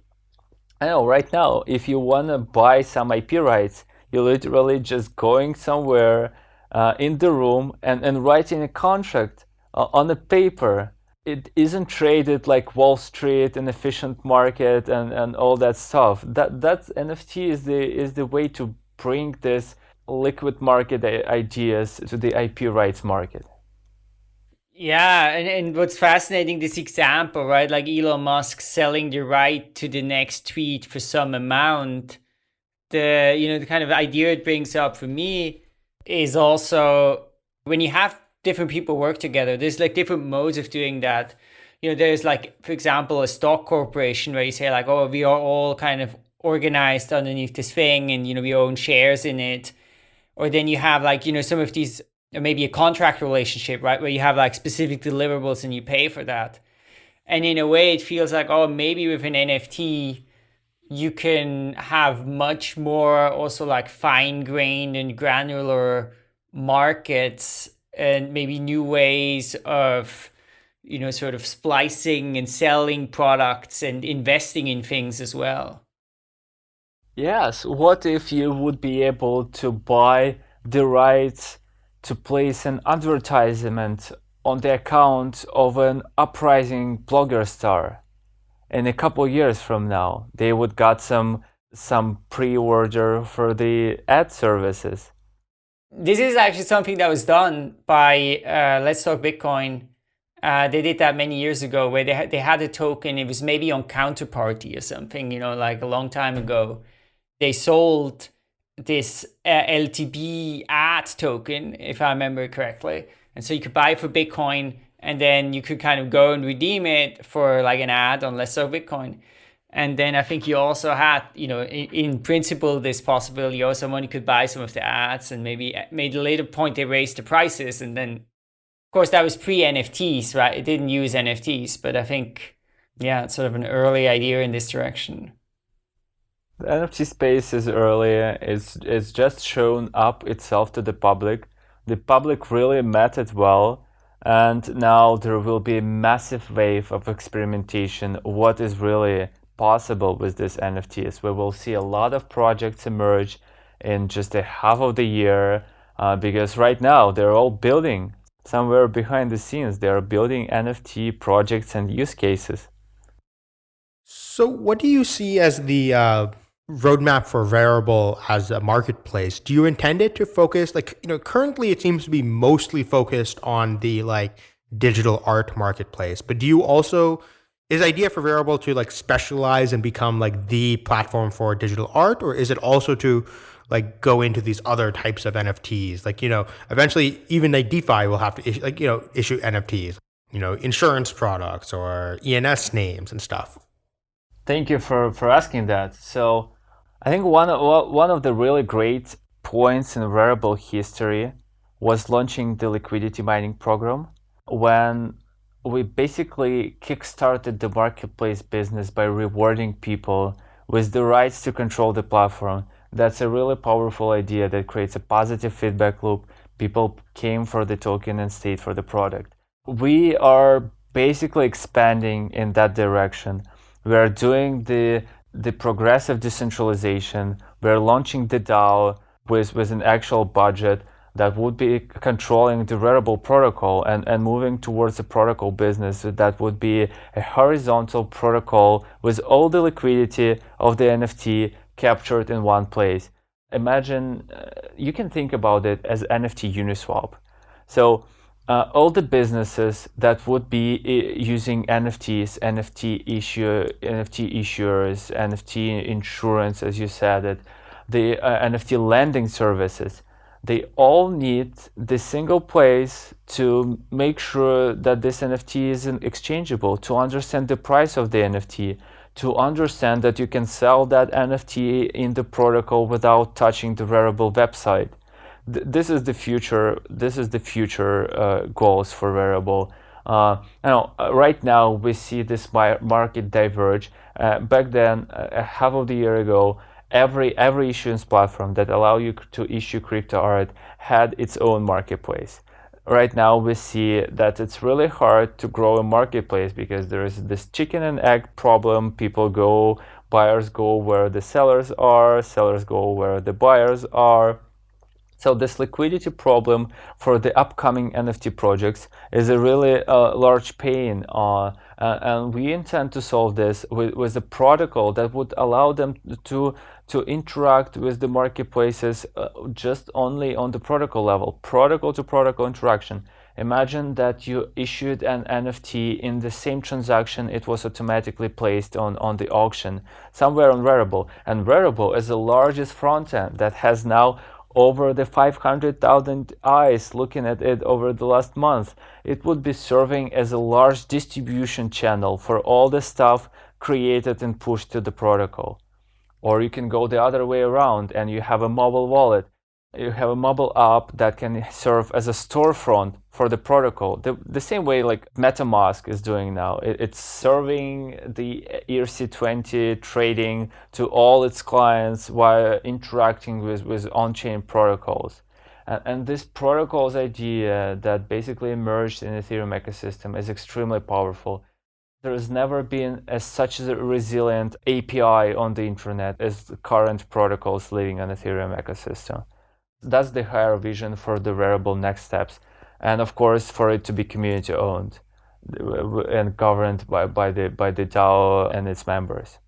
I know right now, if you want to buy some IP rights, you're literally just going somewhere uh, in the room and, and writing a contract uh, on a paper it isn't traded like Wall Street, an efficient market, and, and all that stuff. That that NFT is the is the way to bring this liquid market ideas to the IP rights market. Yeah, and, and what's fascinating, this example, right? Like Elon Musk selling the right to the next tweet for some amount. The you know the kind of idea it brings up for me is also when you have different people work together. There's like different modes of doing that. You know, there's like, for example, a stock corporation where you say like, oh, we are all kind of organized underneath this thing and, you know, we own shares in it. Or then you have like, you know, some of these, maybe a contract relationship, right? Where you have like specific deliverables and you pay for that. And in a way, it feels like, oh, maybe with an NFT, you can have much more also like fine grained and granular markets and maybe new ways of you know sort of splicing and selling products and investing in things as well. Yes what if you would be able to buy the rights to place an advertisement on the account of an uprising blogger star? In a couple years from now they would got some some pre-order for the ad services this is actually something that was done by uh, Let's Talk Bitcoin. Uh, they did that many years ago where they had, they had a token. It was maybe on Counterparty or something, you know, like a long time ago. They sold this uh, LTB ad token, if I remember correctly. And so you could buy it for Bitcoin and then you could kind of go and redeem it for like an ad on Let's Talk Bitcoin. And then I think you also had, you know, in, in, principle, this possibility oh, also money could buy some of the ads and maybe uh, made a later point they raised the prices. And then, of course, that was pre NFTs, right? It didn't use NFTs, but I think, yeah, it's sort of an early idea in this direction. The NFT space is early. It's, it's just shown up itself to the public. The public really met it well. And now there will be a massive wave of experimentation. What is really possible with this NFTs. We will see a lot of projects emerge in just a half of the year uh, because right now they're all building somewhere behind the scenes. They are building NFT projects and use cases. So, what do you see as the uh, roadmap for Rarible as a marketplace? Do you intend it to focus like you know currently it seems to be mostly focused on the like digital art marketplace, but do you also is idea for Rarible to like specialize and become like the platform for digital art or is it also to like go into these other types of nfts like you know eventually even like defi will have to issue, like you know issue nfts you know insurance products or ens names and stuff. Thank you for for asking that. So i think one of one of the really great points in Rarible history was launching the liquidity mining program when we basically kickstarted the marketplace business by rewarding people with the rights to control the platform. That's a really powerful idea that creates a positive feedback loop. People came for the token and stayed for the product. We are basically expanding in that direction. We are doing the the progressive decentralization. We're launching the DAO with, with an actual budget that would be controlling the Rarible protocol and, and moving towards a protocol business that would be a horizontal protocol with all the liquidity of the NFT captured in one place. Imagine, uh, you can think about it as NFT Uniswap. So uh, all the businesses that would be uh, using NFTs, NFT issue, NFT issuers, NFT insurance, as you said it, the uh, NFT lending services, they all need the single place to make sure that this NFT isn't exchangeable, to understand the price of the NFT, to understand that you can sell that NFT in the protocol without touching the Rarible website. Th this is the future. This is the future uh, goals for Rarible. Uh, uh, right now we see this market diverge. Uh, back then, uh, half of the year ago, every every issuance platform that allow you to issue crypto art had its own marketplace. Right now we see that it's really hard to grow a marketplace because there is this chicken and egg problem. People go buyers go where the sellers are sellers go where the buyers are. So this liquidity problem for the upcoming NFT projects is a really uh, large pain, uh, and we intend to solve this with, with a protocol that would allow them to to interact with the marketplaces uh, just only on the protocol level, protocol to protocol interaction. Imagine that you issued an NFT in the same transaction, it was automatically placed on, on the auction somewhere on Rarible. And Rarible is the largest front end that has now over the 500,000 eyes looking at it over the last month. It would be serving as a large distribution channel for all the stuff created and pushed to the protocol. Or you can go the other way around and you have a mobile wallet. You have a mobile app that can serve as a storefront for the protocol. The, the same way like MetaMask is doing now. It, it's serving the ERC20 trading to all its clients while interacting with, with on-chain protocols. And, and this protocol's idea that basically emerged in the Ethereum ecosystem is extremely powerful. There has never been as such a resilient API on the internet as the current protocols living on Ethereum ecosystem. That's the higher vision for the Rarible next steps. And of course, for it to be community owned and governed by, by, the, by the DAO and its members.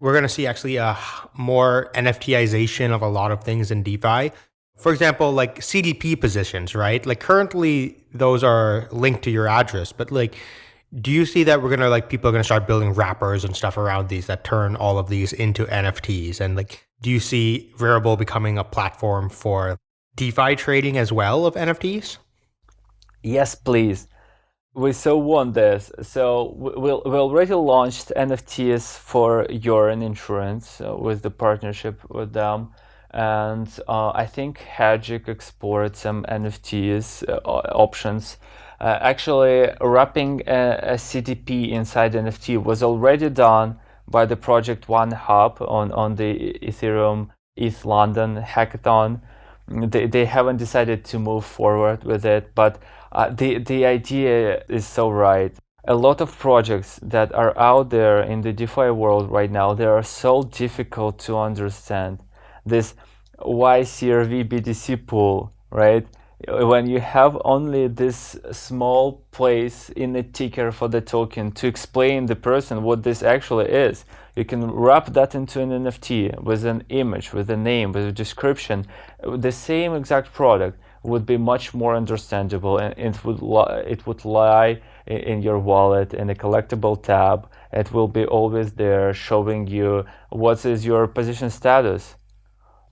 We're going to see actually a more NFTization of a lot of things in DeFi. For example, like CDP positions, right? Like currently those are linked to your address, but like do you see that we're gonna like people are gonna start building wrappers and stuff around these that turn all of these into NFTs? And like, do you see Rarible becoming a platform for DeFi trading as well of NFTs? Yes, please. We so want this. So we'll, we already launched NFTs for Yearn Insurance uh, with the partnership with them. And uh, I think Hegic explored some NFTs uh, options uh, actually, wrapping a, a, CDP inside NFT was already done by the project One Hub on, on the Ethereum ETH London hackathon. They, they haven't decided to move forward with it, but uh, the, the idea is so right. A lot of projects that are out there in the DeFi world right now, they are so difficult to understand. This YCRV BTC pool, right? When you have only this small place in the ticker for the token to explain the person what this actually is, you can wrap that into an NFT with an image, with a name, with a description. The same exact product would be much more understandable and it would, it would lie in your wallet in a collectible tab. It will be always there showing you what is your position status.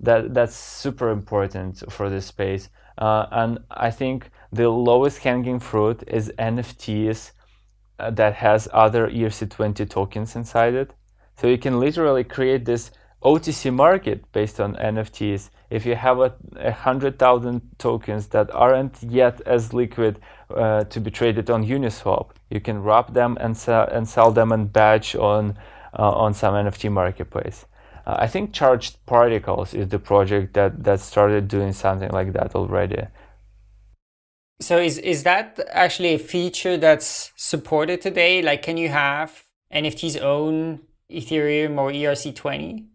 That, that's super important for this space. Uh, and I think the lowest hanging fruit is NFTs uh, that has other ERC20 tokens inside it. So you can literally create this OTC market based on NFTs. If you have a, a hundred thousand tokens that aren't yet as liquid uh, to be traded on Uniswap, you can wrap them and sell and sell them and batch on uh, on some NFT marketplace. Uh, I think Charged Particles is the project that, that started doing something like that already. So is, is that actually a feature that's supported today? Like, can you have NFTs own Ethereum or ERC20?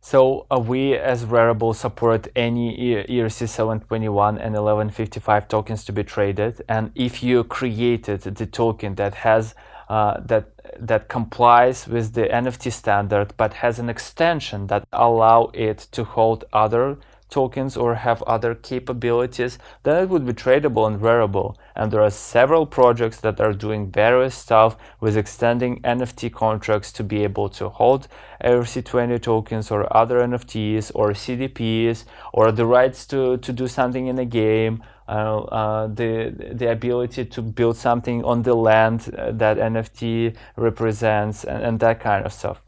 So uh, we as Rarible support any ERC 721 and 1155 tokens to be traded. And if you created the token that has uh, that that complies with the NFT standard, but has an extension that allow it to hold other tokens or have other capabilities, then it would be tradable and wearable. And there are several projects that are doing various stuff with extending NFT contracts to be able to hold ERC20 tokens or other NFTs or CDPs or the rights to, to do something in a game, Uh, uh, the, the ability to build something on the land uh, that NFT represents and, and that kind of stuff.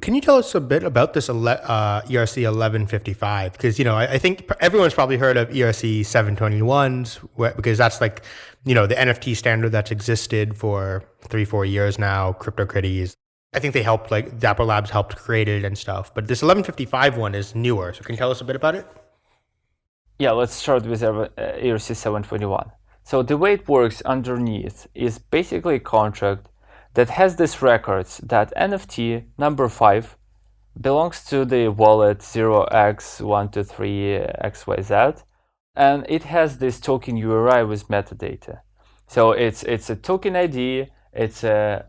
Can you tell us a bit about this uh, ERC 1155? Because, you know, I, I, think everyone's probably heard of ERC 721s because that's like, you know, the NFT standard that's existed for three, four years now, CryptoKitties. I think they helped, like, Dapper Labs helped create it and stuff. But this 1155 one is newer. So can you tell us a bit about it? Yeah, let's start with ERC 721. So the way it works underneath is basically a contract that has this records that NFT number 5 belongs to the wallet 0x123xyz and it has this token URI with metadata. So it's it's a token ID, it's a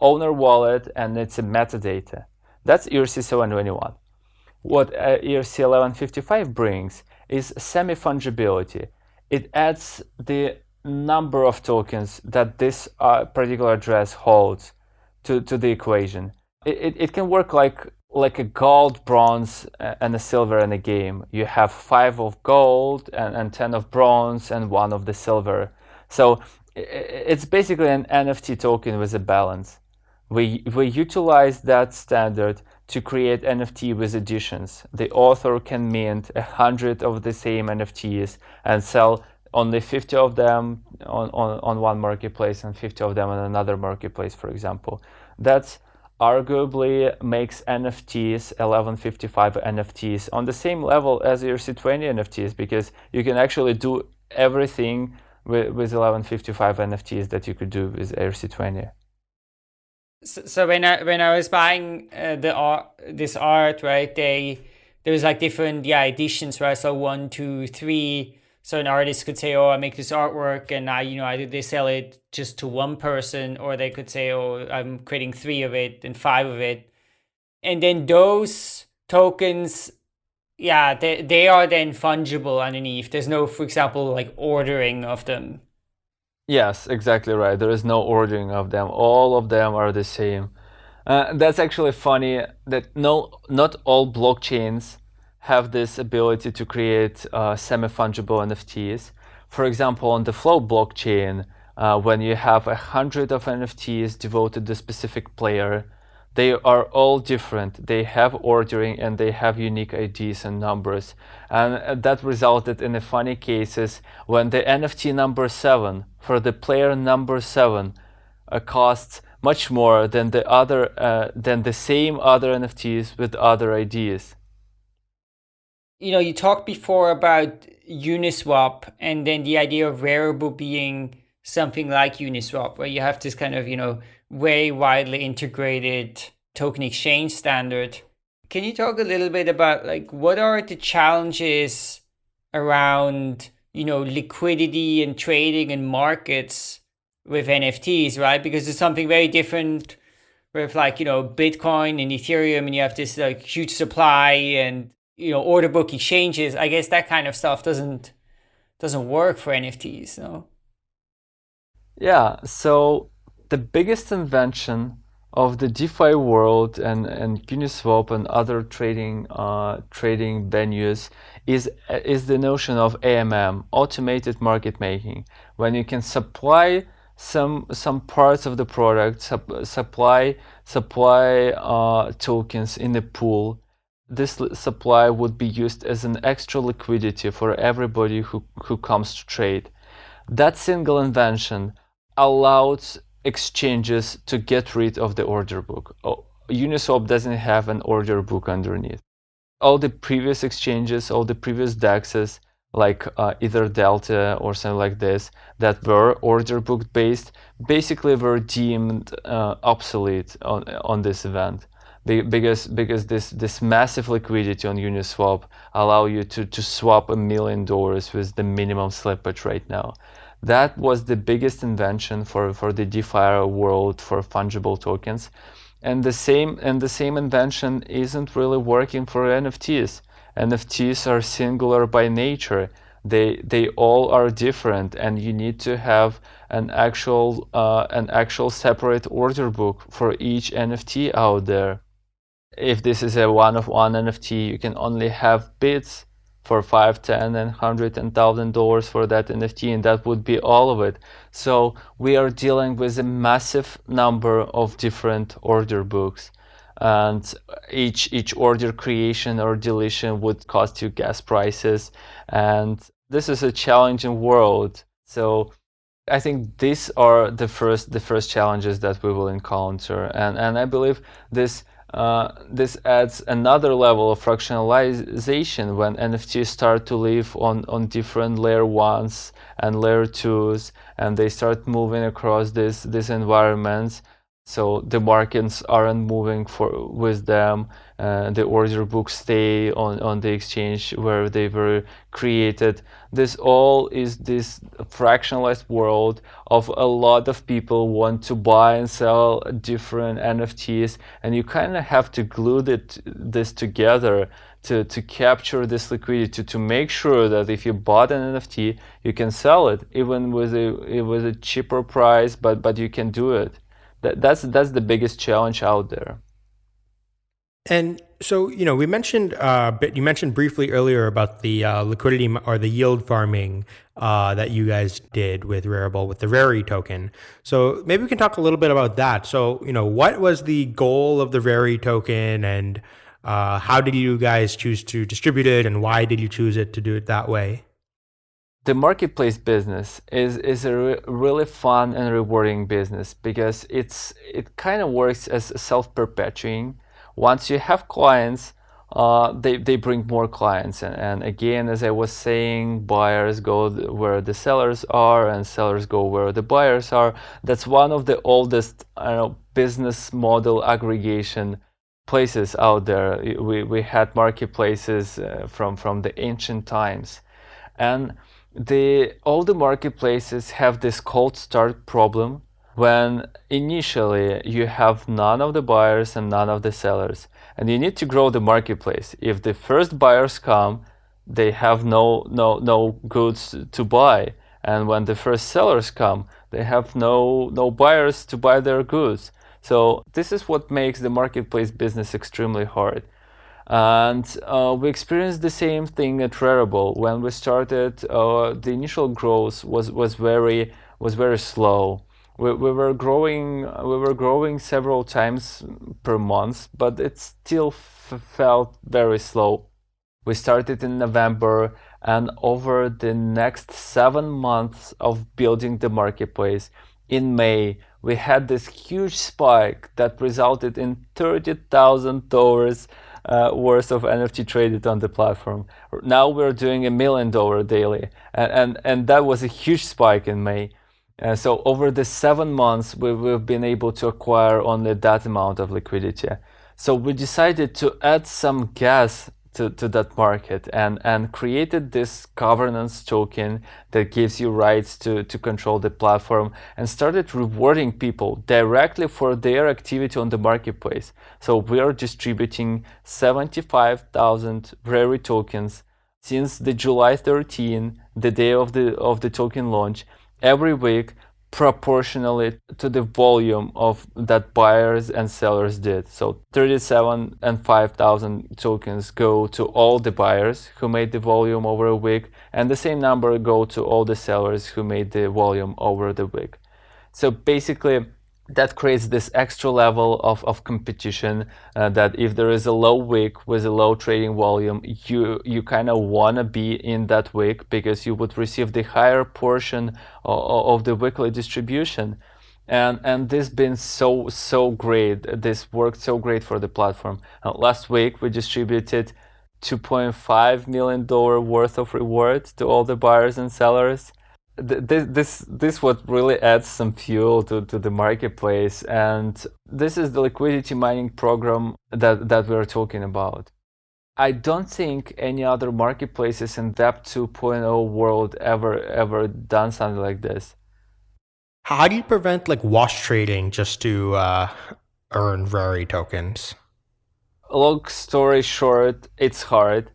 owner wallet and it's a metadata. That's ERC 721. What uh, ERC 1155 brings is semi-fungibility. It adds the number of tokens that this uh, particular address holds to, to the equation. It, it, it, can work like like a gold, bronze, and a silver in a game. You have five of gold and, and 10 of bronze and one of the silver. So it's basically an NFT token with a balance. We, we utilize that standard to create NFT with additions. The author can mint a hundred of the same NFTs and sell only 50 of them on, on, on one marketplace and 50 of them on another marketplace, for example. That's arguably makes NFTs, 1155 NFTs, on the same level as ERC20 NFTs because you can actually do everything with, with 1155 NFTs that you could do with ERC20. So, so when I when I was buying uh, the art, this art, right, they there was like different yeah editions, right? So one, two, three so an artist could say, "Oh, I make this artwork, and I, you know, either they sell it just to one person, or they could say, "Oh, I'm creating three of it and five of it," and then those tokens, yeah, they they are then fungible underneath. There's no, for example, like ordering of them. Yes, exactly right. There is no ordering of them. All of them are the same. Uh, that's actually funny that no, not all blockchains have this ability to create uh, semi-fungible NFTs. For example, on the Flow blockchain, uh, when you have a hundred of NFTs devoted to a specific player, they are all different. They have ordering and they have unique IDs and numbers. And uh, that resulted in the funny cases when the NFT number seven for the player number seven uh, costs much more than the other uh, than the same other NFTs with other IDs you know, you talked before about Uniswap and then the idea of Rarible being something like Uniswap, where you have this kind of, you know, very widely integrated token exchange standard. Can you talk a little bit about like what are the challenges around, you know, liquidity and trading and markets with NFTs, right? Because it's something very different with like, you know, Bitcoin and Ethereum and you have this like huge supply and you know order book exchanges i guess that kind of stuff doesn't doesn't work for nfts no yeah so the biggest invention of the DeFi world and, and Uniswap and other trading uh, trading venues is is the notion of AMM, automated market making, when you can supply some some parts of the product, sup, supply supply uh, tokens in the pool, this supply would be used as an extra liquidity for everybody who, who comes to trade. That single invention allowed exchanges to get rid of the order book. Oh, Uniswap doesn't have an order book underneath. All the previous exchanges, all the previous DEXs, like uh, EtherDelta or something like this, that were order book based, basically were deemed uh, obsolete on, on this event because because this this massive liquidity on Uniswap allow you to to swap a million dollars with the minimum slippage right now. That was the biggest invention for for the DeFi world for fungible tokens, and the same and the same invention isn't really working for NFTs. NFTs are singular by nature. They they all are different, and you need to have an actual uh, an actual separate order book for each NFT out there if this is a one-of-one NFT, you can only have bids for five, ten, and hundred and thousand dollars for that NFT, and that would be all of it. So we are dealing with a massive number of different order books, and each each order creation or deletion would cost you gas prices, and this is a challenging world. So I think these are the first the first challenges that we will encounter, and and I believe this uh, this adds another level of fractionalization when NFTs start to live on, on different layer ones and layer twos, and they start moving across this, these environments. So the markets aren't moving for with them. Uh, the order books stay on, on the exchange where they were created. This all is this fractionalized world of a lot of people want to buy and sell different NFTs, and you kind of have to glue it, this together to, to capture this liquidity to make sure that if you bought an NFT, you can sell it even with a with a cheaper price, but but you can do it that, that's that's the biggest challenge out there. And so, you know, we mentioned, uh, but you mentioned briefly earlier about the uh, liquidity or the yield farming uh, that you guys did with Rarible with the Rari token. So maybe we can talk a little bit about that. So, you know, what was the goal of the Rari token, and uh, how did you guys choose to distribute it, and why did you choose it to do it that way? the marketplace business is is a re really fun and rewarding business because it's it kind of works as self-perpetuating. Once you have clients, uh, they they bring more clients, and, and again, as I was saying, buyers go where the sellers are, and sellers go where the buyers are. That's one of the oldest know business model aggregation places out there. We we had marketplaces uh, from from the ancient times, and the all the marketplaces have this cold start problem when initially you have none of the buyers and none of the sellers and you need to grow the marketplace if the first buyers come they have no no no goods to buy and when the first sellers come they have no no buyers to buy their goods so this is what makes the marketplace business extremely hard and uh, we experienced the same thing at Rarible. When we started, uh, the initial growth was, was very was very slow. We, we were growing we were growing several times per month, but it still felt very slow. We started in November, and over the next seven months of building the marketplace, in May we had this huge spike that resulted in thirty thousand dollars uh, worth of NFT traded on the platform. Now we're doing a million dollar daily, and, and, and that was a huge spike in May. Uh, so over the seven months, we, we've been able to acquire only that amount of liquidity. So we decided to add some gas to, to that market and, and created this governance token that gives you rights to, to control the platform and started rewarding people directly for their activity on the marketplace. So we are distributing 75,000 Rari tokens since the July 13, the day of the, of the token launch, every week proportionally to the volume of that buyers and sellers did. So 37 and 5,000 tokens go to all the buyers who made the volume over a week and the same number go to all the sellers who made the volume over the week. So basically that creates this extra level of, of competition uh, that if there is a low week with a low trading volume, you, you kind of want to be in that week because you would receive the higher portion of, of the weekly distribution. and and this been so so great this worked so great for the platform uh, last week we distributed 2.5 million dollar worth of reward to all the buyers and sellers this this this what really adds some fuel to, to the marketplace and this is the liquidity mining program that that we're talking about i don't think any other marketplaces in web 2.0 world ever ever done something like this how do you prevent like wash trading just to uh, earn Rari tokens? Long story short, it's hard,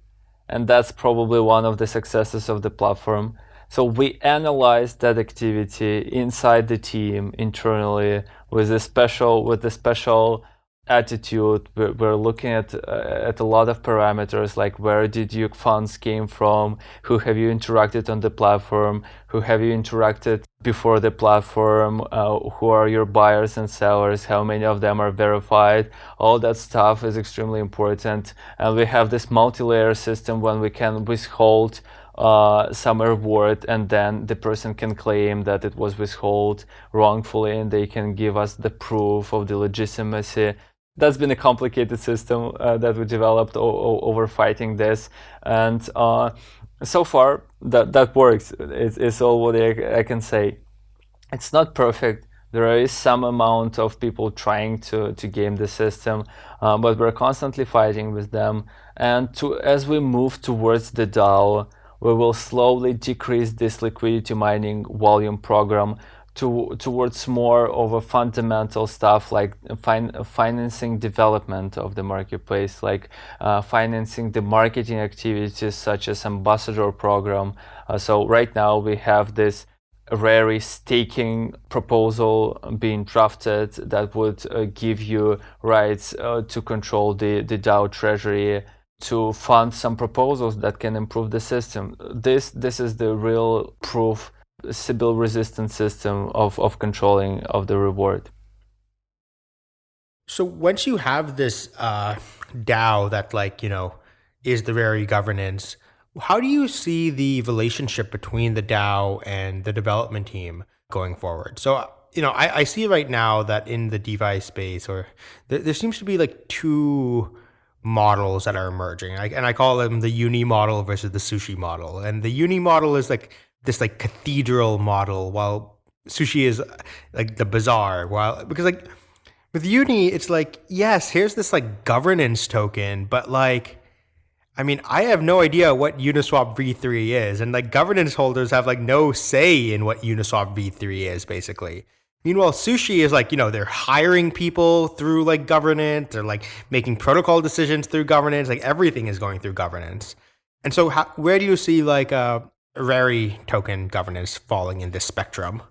and that's probably one of the successes of the platform. So we analyze that activity inside the team internally with a special with a special attitude. We're, looking at uh, at a lot of parameters like where did your funds came from? Who have you interacted on the platform? Who have you interacted before the platform? Uh, who are your buyers and sellers? How many of them are verified? All that stuff is extremely important. And we have this multi-layer system when we can withhold uh, some reward and then the person can claim that it was withheld wrongfully and they can give us the proof of the legitimacy. That's been a complicated system uh, that we developed over fighting this. And uh, so far that that works. It's, it's all what I, I, can say. It's not perfect. There is some amount of people trying to to game the system uh, but we're constantly fighting with them. And to as we move towards the DAO we will slowly decrease this liquidity mining volume program to, towards more of a fundamental stuff like fin financing development of the marketplace, like uh, financing the marketing activities such as ambassador program. Uh, so right now we have this Rari staking proposal being drafted that would uh, give you rights uh, to control the, the DAO treasury to fund some proposals that can improve the system. This, this is the real proof Sybil resistant system of, of controlling of the reward. So once you have this uh, DAO that like, you know, is the Rari governance, how do you see the relationship between the DAO and the development team going forward? So, you know, I, I see right now that in the DeFi space or there, there seems to be like two models that are emerging. I, and I call them the uni model versus the sushi model. And the uni model is like this like cathedral model while sushi is like the bazaar while because like with uni it's like yes here's this like governance token but like i mean i have no idea what uniswap v3 is and like governance holders have like no say in what uniswap v3 is basically meanwhile sushi is like you know they're hiring people through like governance. They're like making protocol decisions through governance. Like everything is going through governance. And so how, where do you see like uh Rari token governance falling in this spectrum?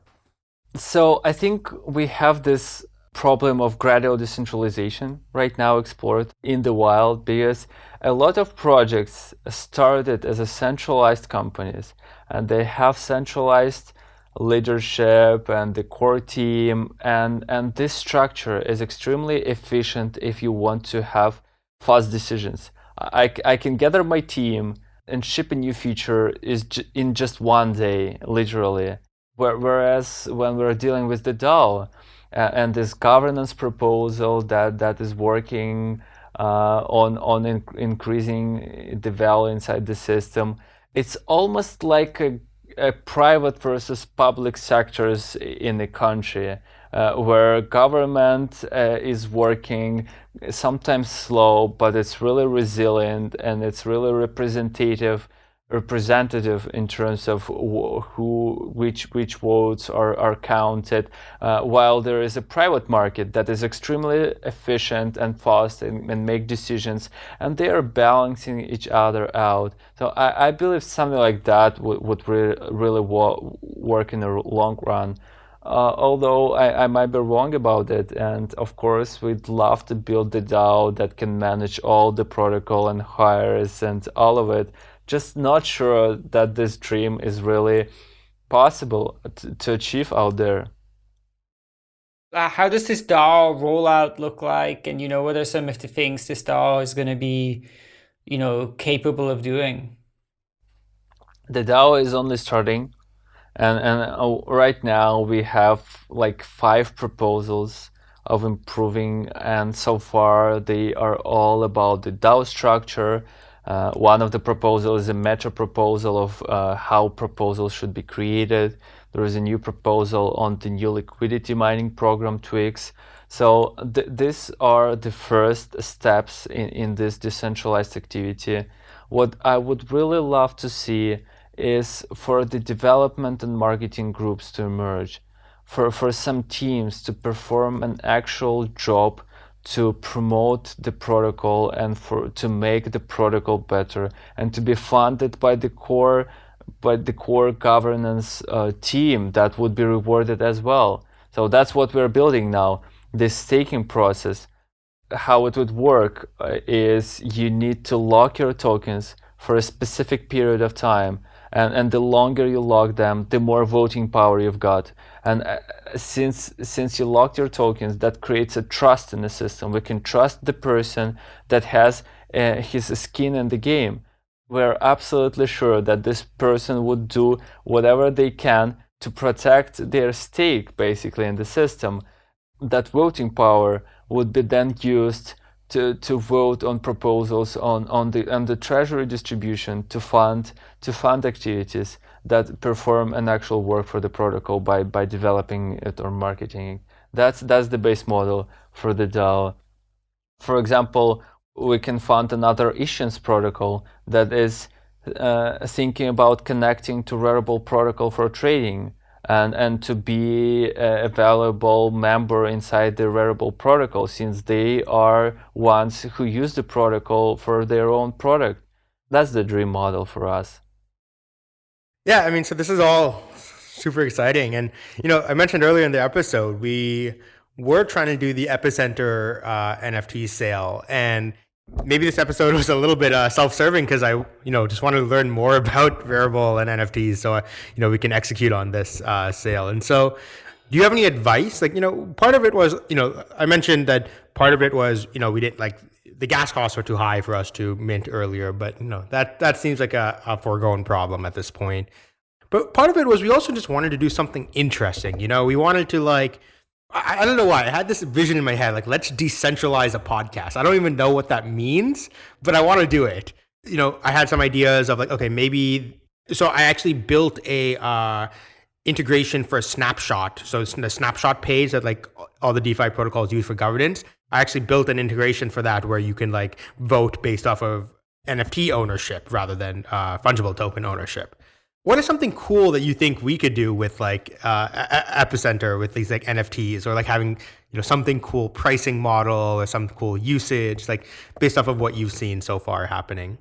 So I think we have this problem of gradual decentralization right now explored in the wild because a lot of projects started as a centralized companies and they have centralized leadership and the core team and and this structure is extremely efficient if you want to have fast decisions I, I can gather my team and ship a new feature is in just one day, literally. Whereas when we're dealing with the DAO uh, and this governance proposal that, that is working uh, on, on in increasing the value inside the system, it's almost like a, a private versus public sectors in the country. Uh, where government uh, is working sometimes slow, but it's really resilient and it's really representative representative in terms of who which which votes are, are counted uh, while there is a private market that is extremely efficient and fast and, and make decisions and they are balancing each other out so I, I believe something like that would, would re really work in the long run uh, although I, I, might be wrong about it. And of course, we'd love to build the DAO that can manage all the protocol and hires and all of it. Just not sure that this dream is really possible to, to achieve out there. Uh, how does this DAO rollout look like? And, you know, what are some of the things this DAO is going to be, you know, capable of doing? The DAO is only starting and and uh, right now we have like five proposals of improving and so far they are all about the DAO structure uh, one of the proposals is a meta proposal of uh, how proposals should be created. There is a new proposal on the new liquidity mining program Twix. So th these are the first steps in, in this decentralized activity. What I would really love to see is for the development and marketing groups to emerge, for, for some teams to perform an actual job to promote the protocol and for to make the protocol better and to be funded by the core by the core governance uh, team that would be rewarded as well. So that's what we're building now. This staking process, how it would work uh, is you need to lock your tokens for a specific period of time and, and the longer you lock them, the more voting power you've got. And uh, since since you locked your tokens, that creates a trust in the system. We can trust the person that has uh, his skin in the game. We're absolutely sure that this person would do whatever they can to protect their stake, basically, in the system. That voting power would be then used to, to vote on proposals on, on the on the treasury distribution to fund to fund activities that perform an actual work for the protocol by by developing it or marketing it. That's that's the base model for the DAO. For example, we can fund another issuance protocol that is uh, thinking about connecting to Rarible protocol for trading and, and to be a valuable member inside the Rarible protocol since they are ones who use the protocol for their own product. That's the dream model for us. Yeah, I mean, so this is all super exciting. And, you know, I mentioned earlier in the episode, we were trying to do the Epicenter uh, NFT sale. And maybe this episode [laughs] was a little bit uh, self-serving because I, you know, just wanted to learn more [laughs] about Rarible and NFTs, so uh, you know we can execute on this uh, sale. And so, do you have any advice? Like, you know, part of it was, you know, I mentioned that part of it was, you know, we didn't like the gas costs were too high for us to mint earlier, but know that that seems like a, a foregone problem at this point. But part of it was we also just wanted to do something interesting. You know, we wanted to like I, I don't know why. I had this vision in my head, like let's decentralize a podcast. I don't even know what that means, but I want to do it. You know, I had some ideas of like, okay, maybe. So I actually built a uh, integration for a snapshot. So it's the snapshot page that like all the DeFi protocols use for governance. I actually built an integration for that where you can like vote based off of NFT ownership rather than uh, fungible token ownership. What is something cool that you think we could do with like uh, Epicenter with these like NFTs or like having you know something cool pricing model or some cool usage like based off of what you've seen so far happening?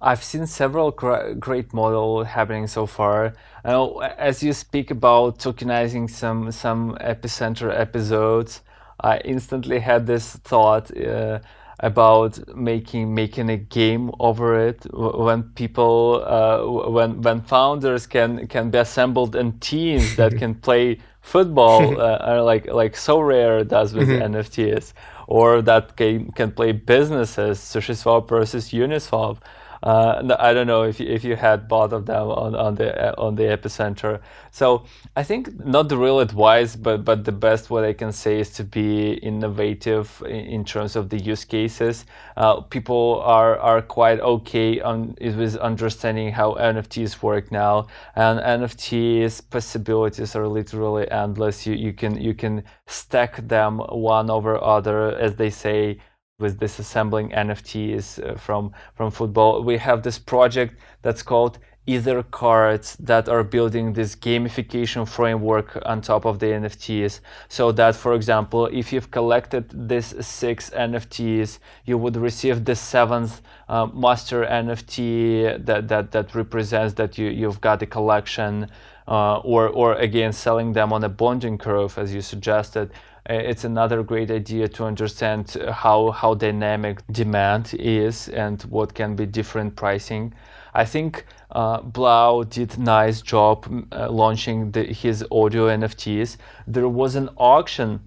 I've seen several great model happening so far. Know, as you speak about tokenizing some some Epicenter episodes, I instantly had this thought. Uh, about making making a game over it when people uh, when when founders can can be assembled in teams that [laughs] can play football [laughs] uh, are like like Sorare does with mm-hmm. NFTs or that can can play businesses such as SushiSwap versus Uniswap uh, I don't know if you, if you had both of them on, on the on the epicenter. So I think not the real advice, but but the best what I can say is to be innovative in, in terms of the use cases. Uh, people are are quite okay on with understanding how NFTs work now, and NFTs possibilities are literally endless. You you can you can stack them one over other, as they say with disassembling NFTs uh, from from football. We have this project that's called Ether Cards that are building this gamification framework on top of the NFTs. So that, for example, if you've collected these six NFTs, you would receive the seventh uh, master NFT that, that, that represents that you, you've got a collection uh, or, or again, selling them on a bonding curve, as you suggested. Uh, it's another great idea to understand how, how dynamic demand is and what can be different pricing. I think uh, 3LAU did nice job uh, launching the, his audio NFTs. There was an auction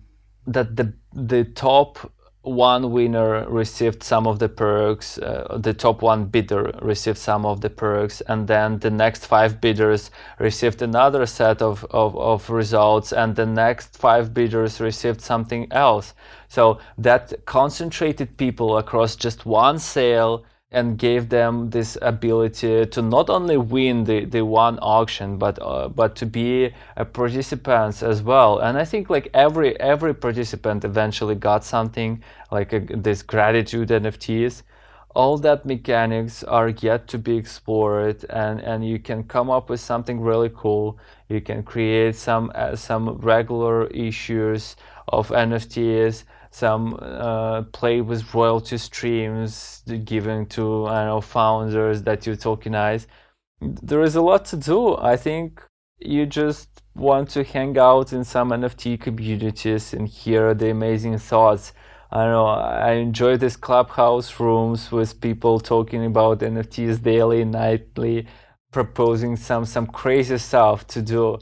that the the top one winner received some of the perks, uh, the top one bidder received some of the perks, and then the next five bidders received another set of, of, of results, and the next five bidders received something else. So that concentrated people across just one sale and gave them this ability to not only win the, the one auction but uh, but to be a participants as well. And i think like every every participant eventually got something like a, this gratitude nfts all that mechanics are yet to be explored and and you can come up with something really cool. You can create some uh, some regular issues of nfts some uh, play with royalty streams given to I know founders that you tokenize. There is a lot to do. I think you just want to hang out in some NFT communities and hear the amazing thoughts. I know I enjoy these clubhouse rooms with people talking about NFTs daily, nightly, proposing some some crazy stuff to do.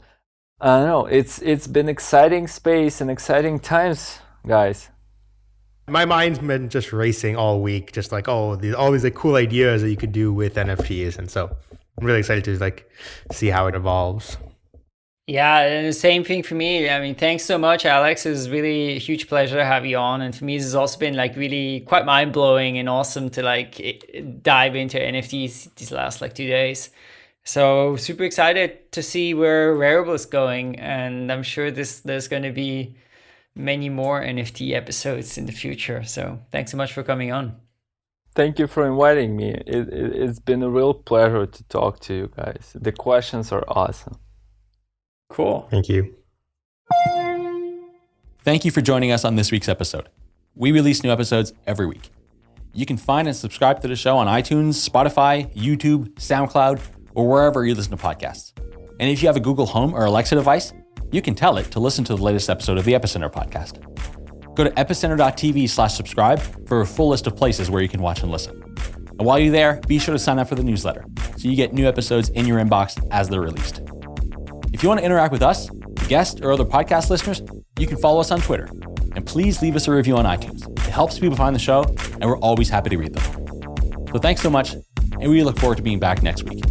I don't know. It's it's been exciting space and exciting times, guys my mind's been just racing all week, just like oh, these all these like cool ideas that you could do with NFTs, and so I'm really excited to like see how it evolves. Yeah, and the same thing for me. I mean, thanks so much, Alex. It's really a huge pleasure to have you on. And for me, this has also been like really quite mind blowing and awesome to like dive into NFTs these last like two days. So super excited to see where Rarible is going, and I'm sure this there's going to be many more NFT episodes in the future. So thanks so much for coming on. Thank you for inviting me. It, it, has been a real pleasure to talk to you guys. The questions are awesome. Cool. Thank you. Thank you for joining us on this week's episode. We release new episodes every week. You can find and subscribe to the show on iTunes, Spotify, YouTube, SoundCloud, or wherever you listen to podcasts. And if you have a Google Home or Alexa device, you can tell it to listen to the latest episode of the Epicenter podcast. Go to epicenter.tv slash subscribe for a full list of places where you can watch and listen. And while you're there, be sure to sign up for the newsletter so you get new episodes in your inbox as they're released. If you want to interact with us, guests, or other podcast listeners, you can follow us on Twitter. And please leave us a review on iTunes. It helps people find the show, and we're always happy to read them. So thanks so much, and we look forward to being back next week.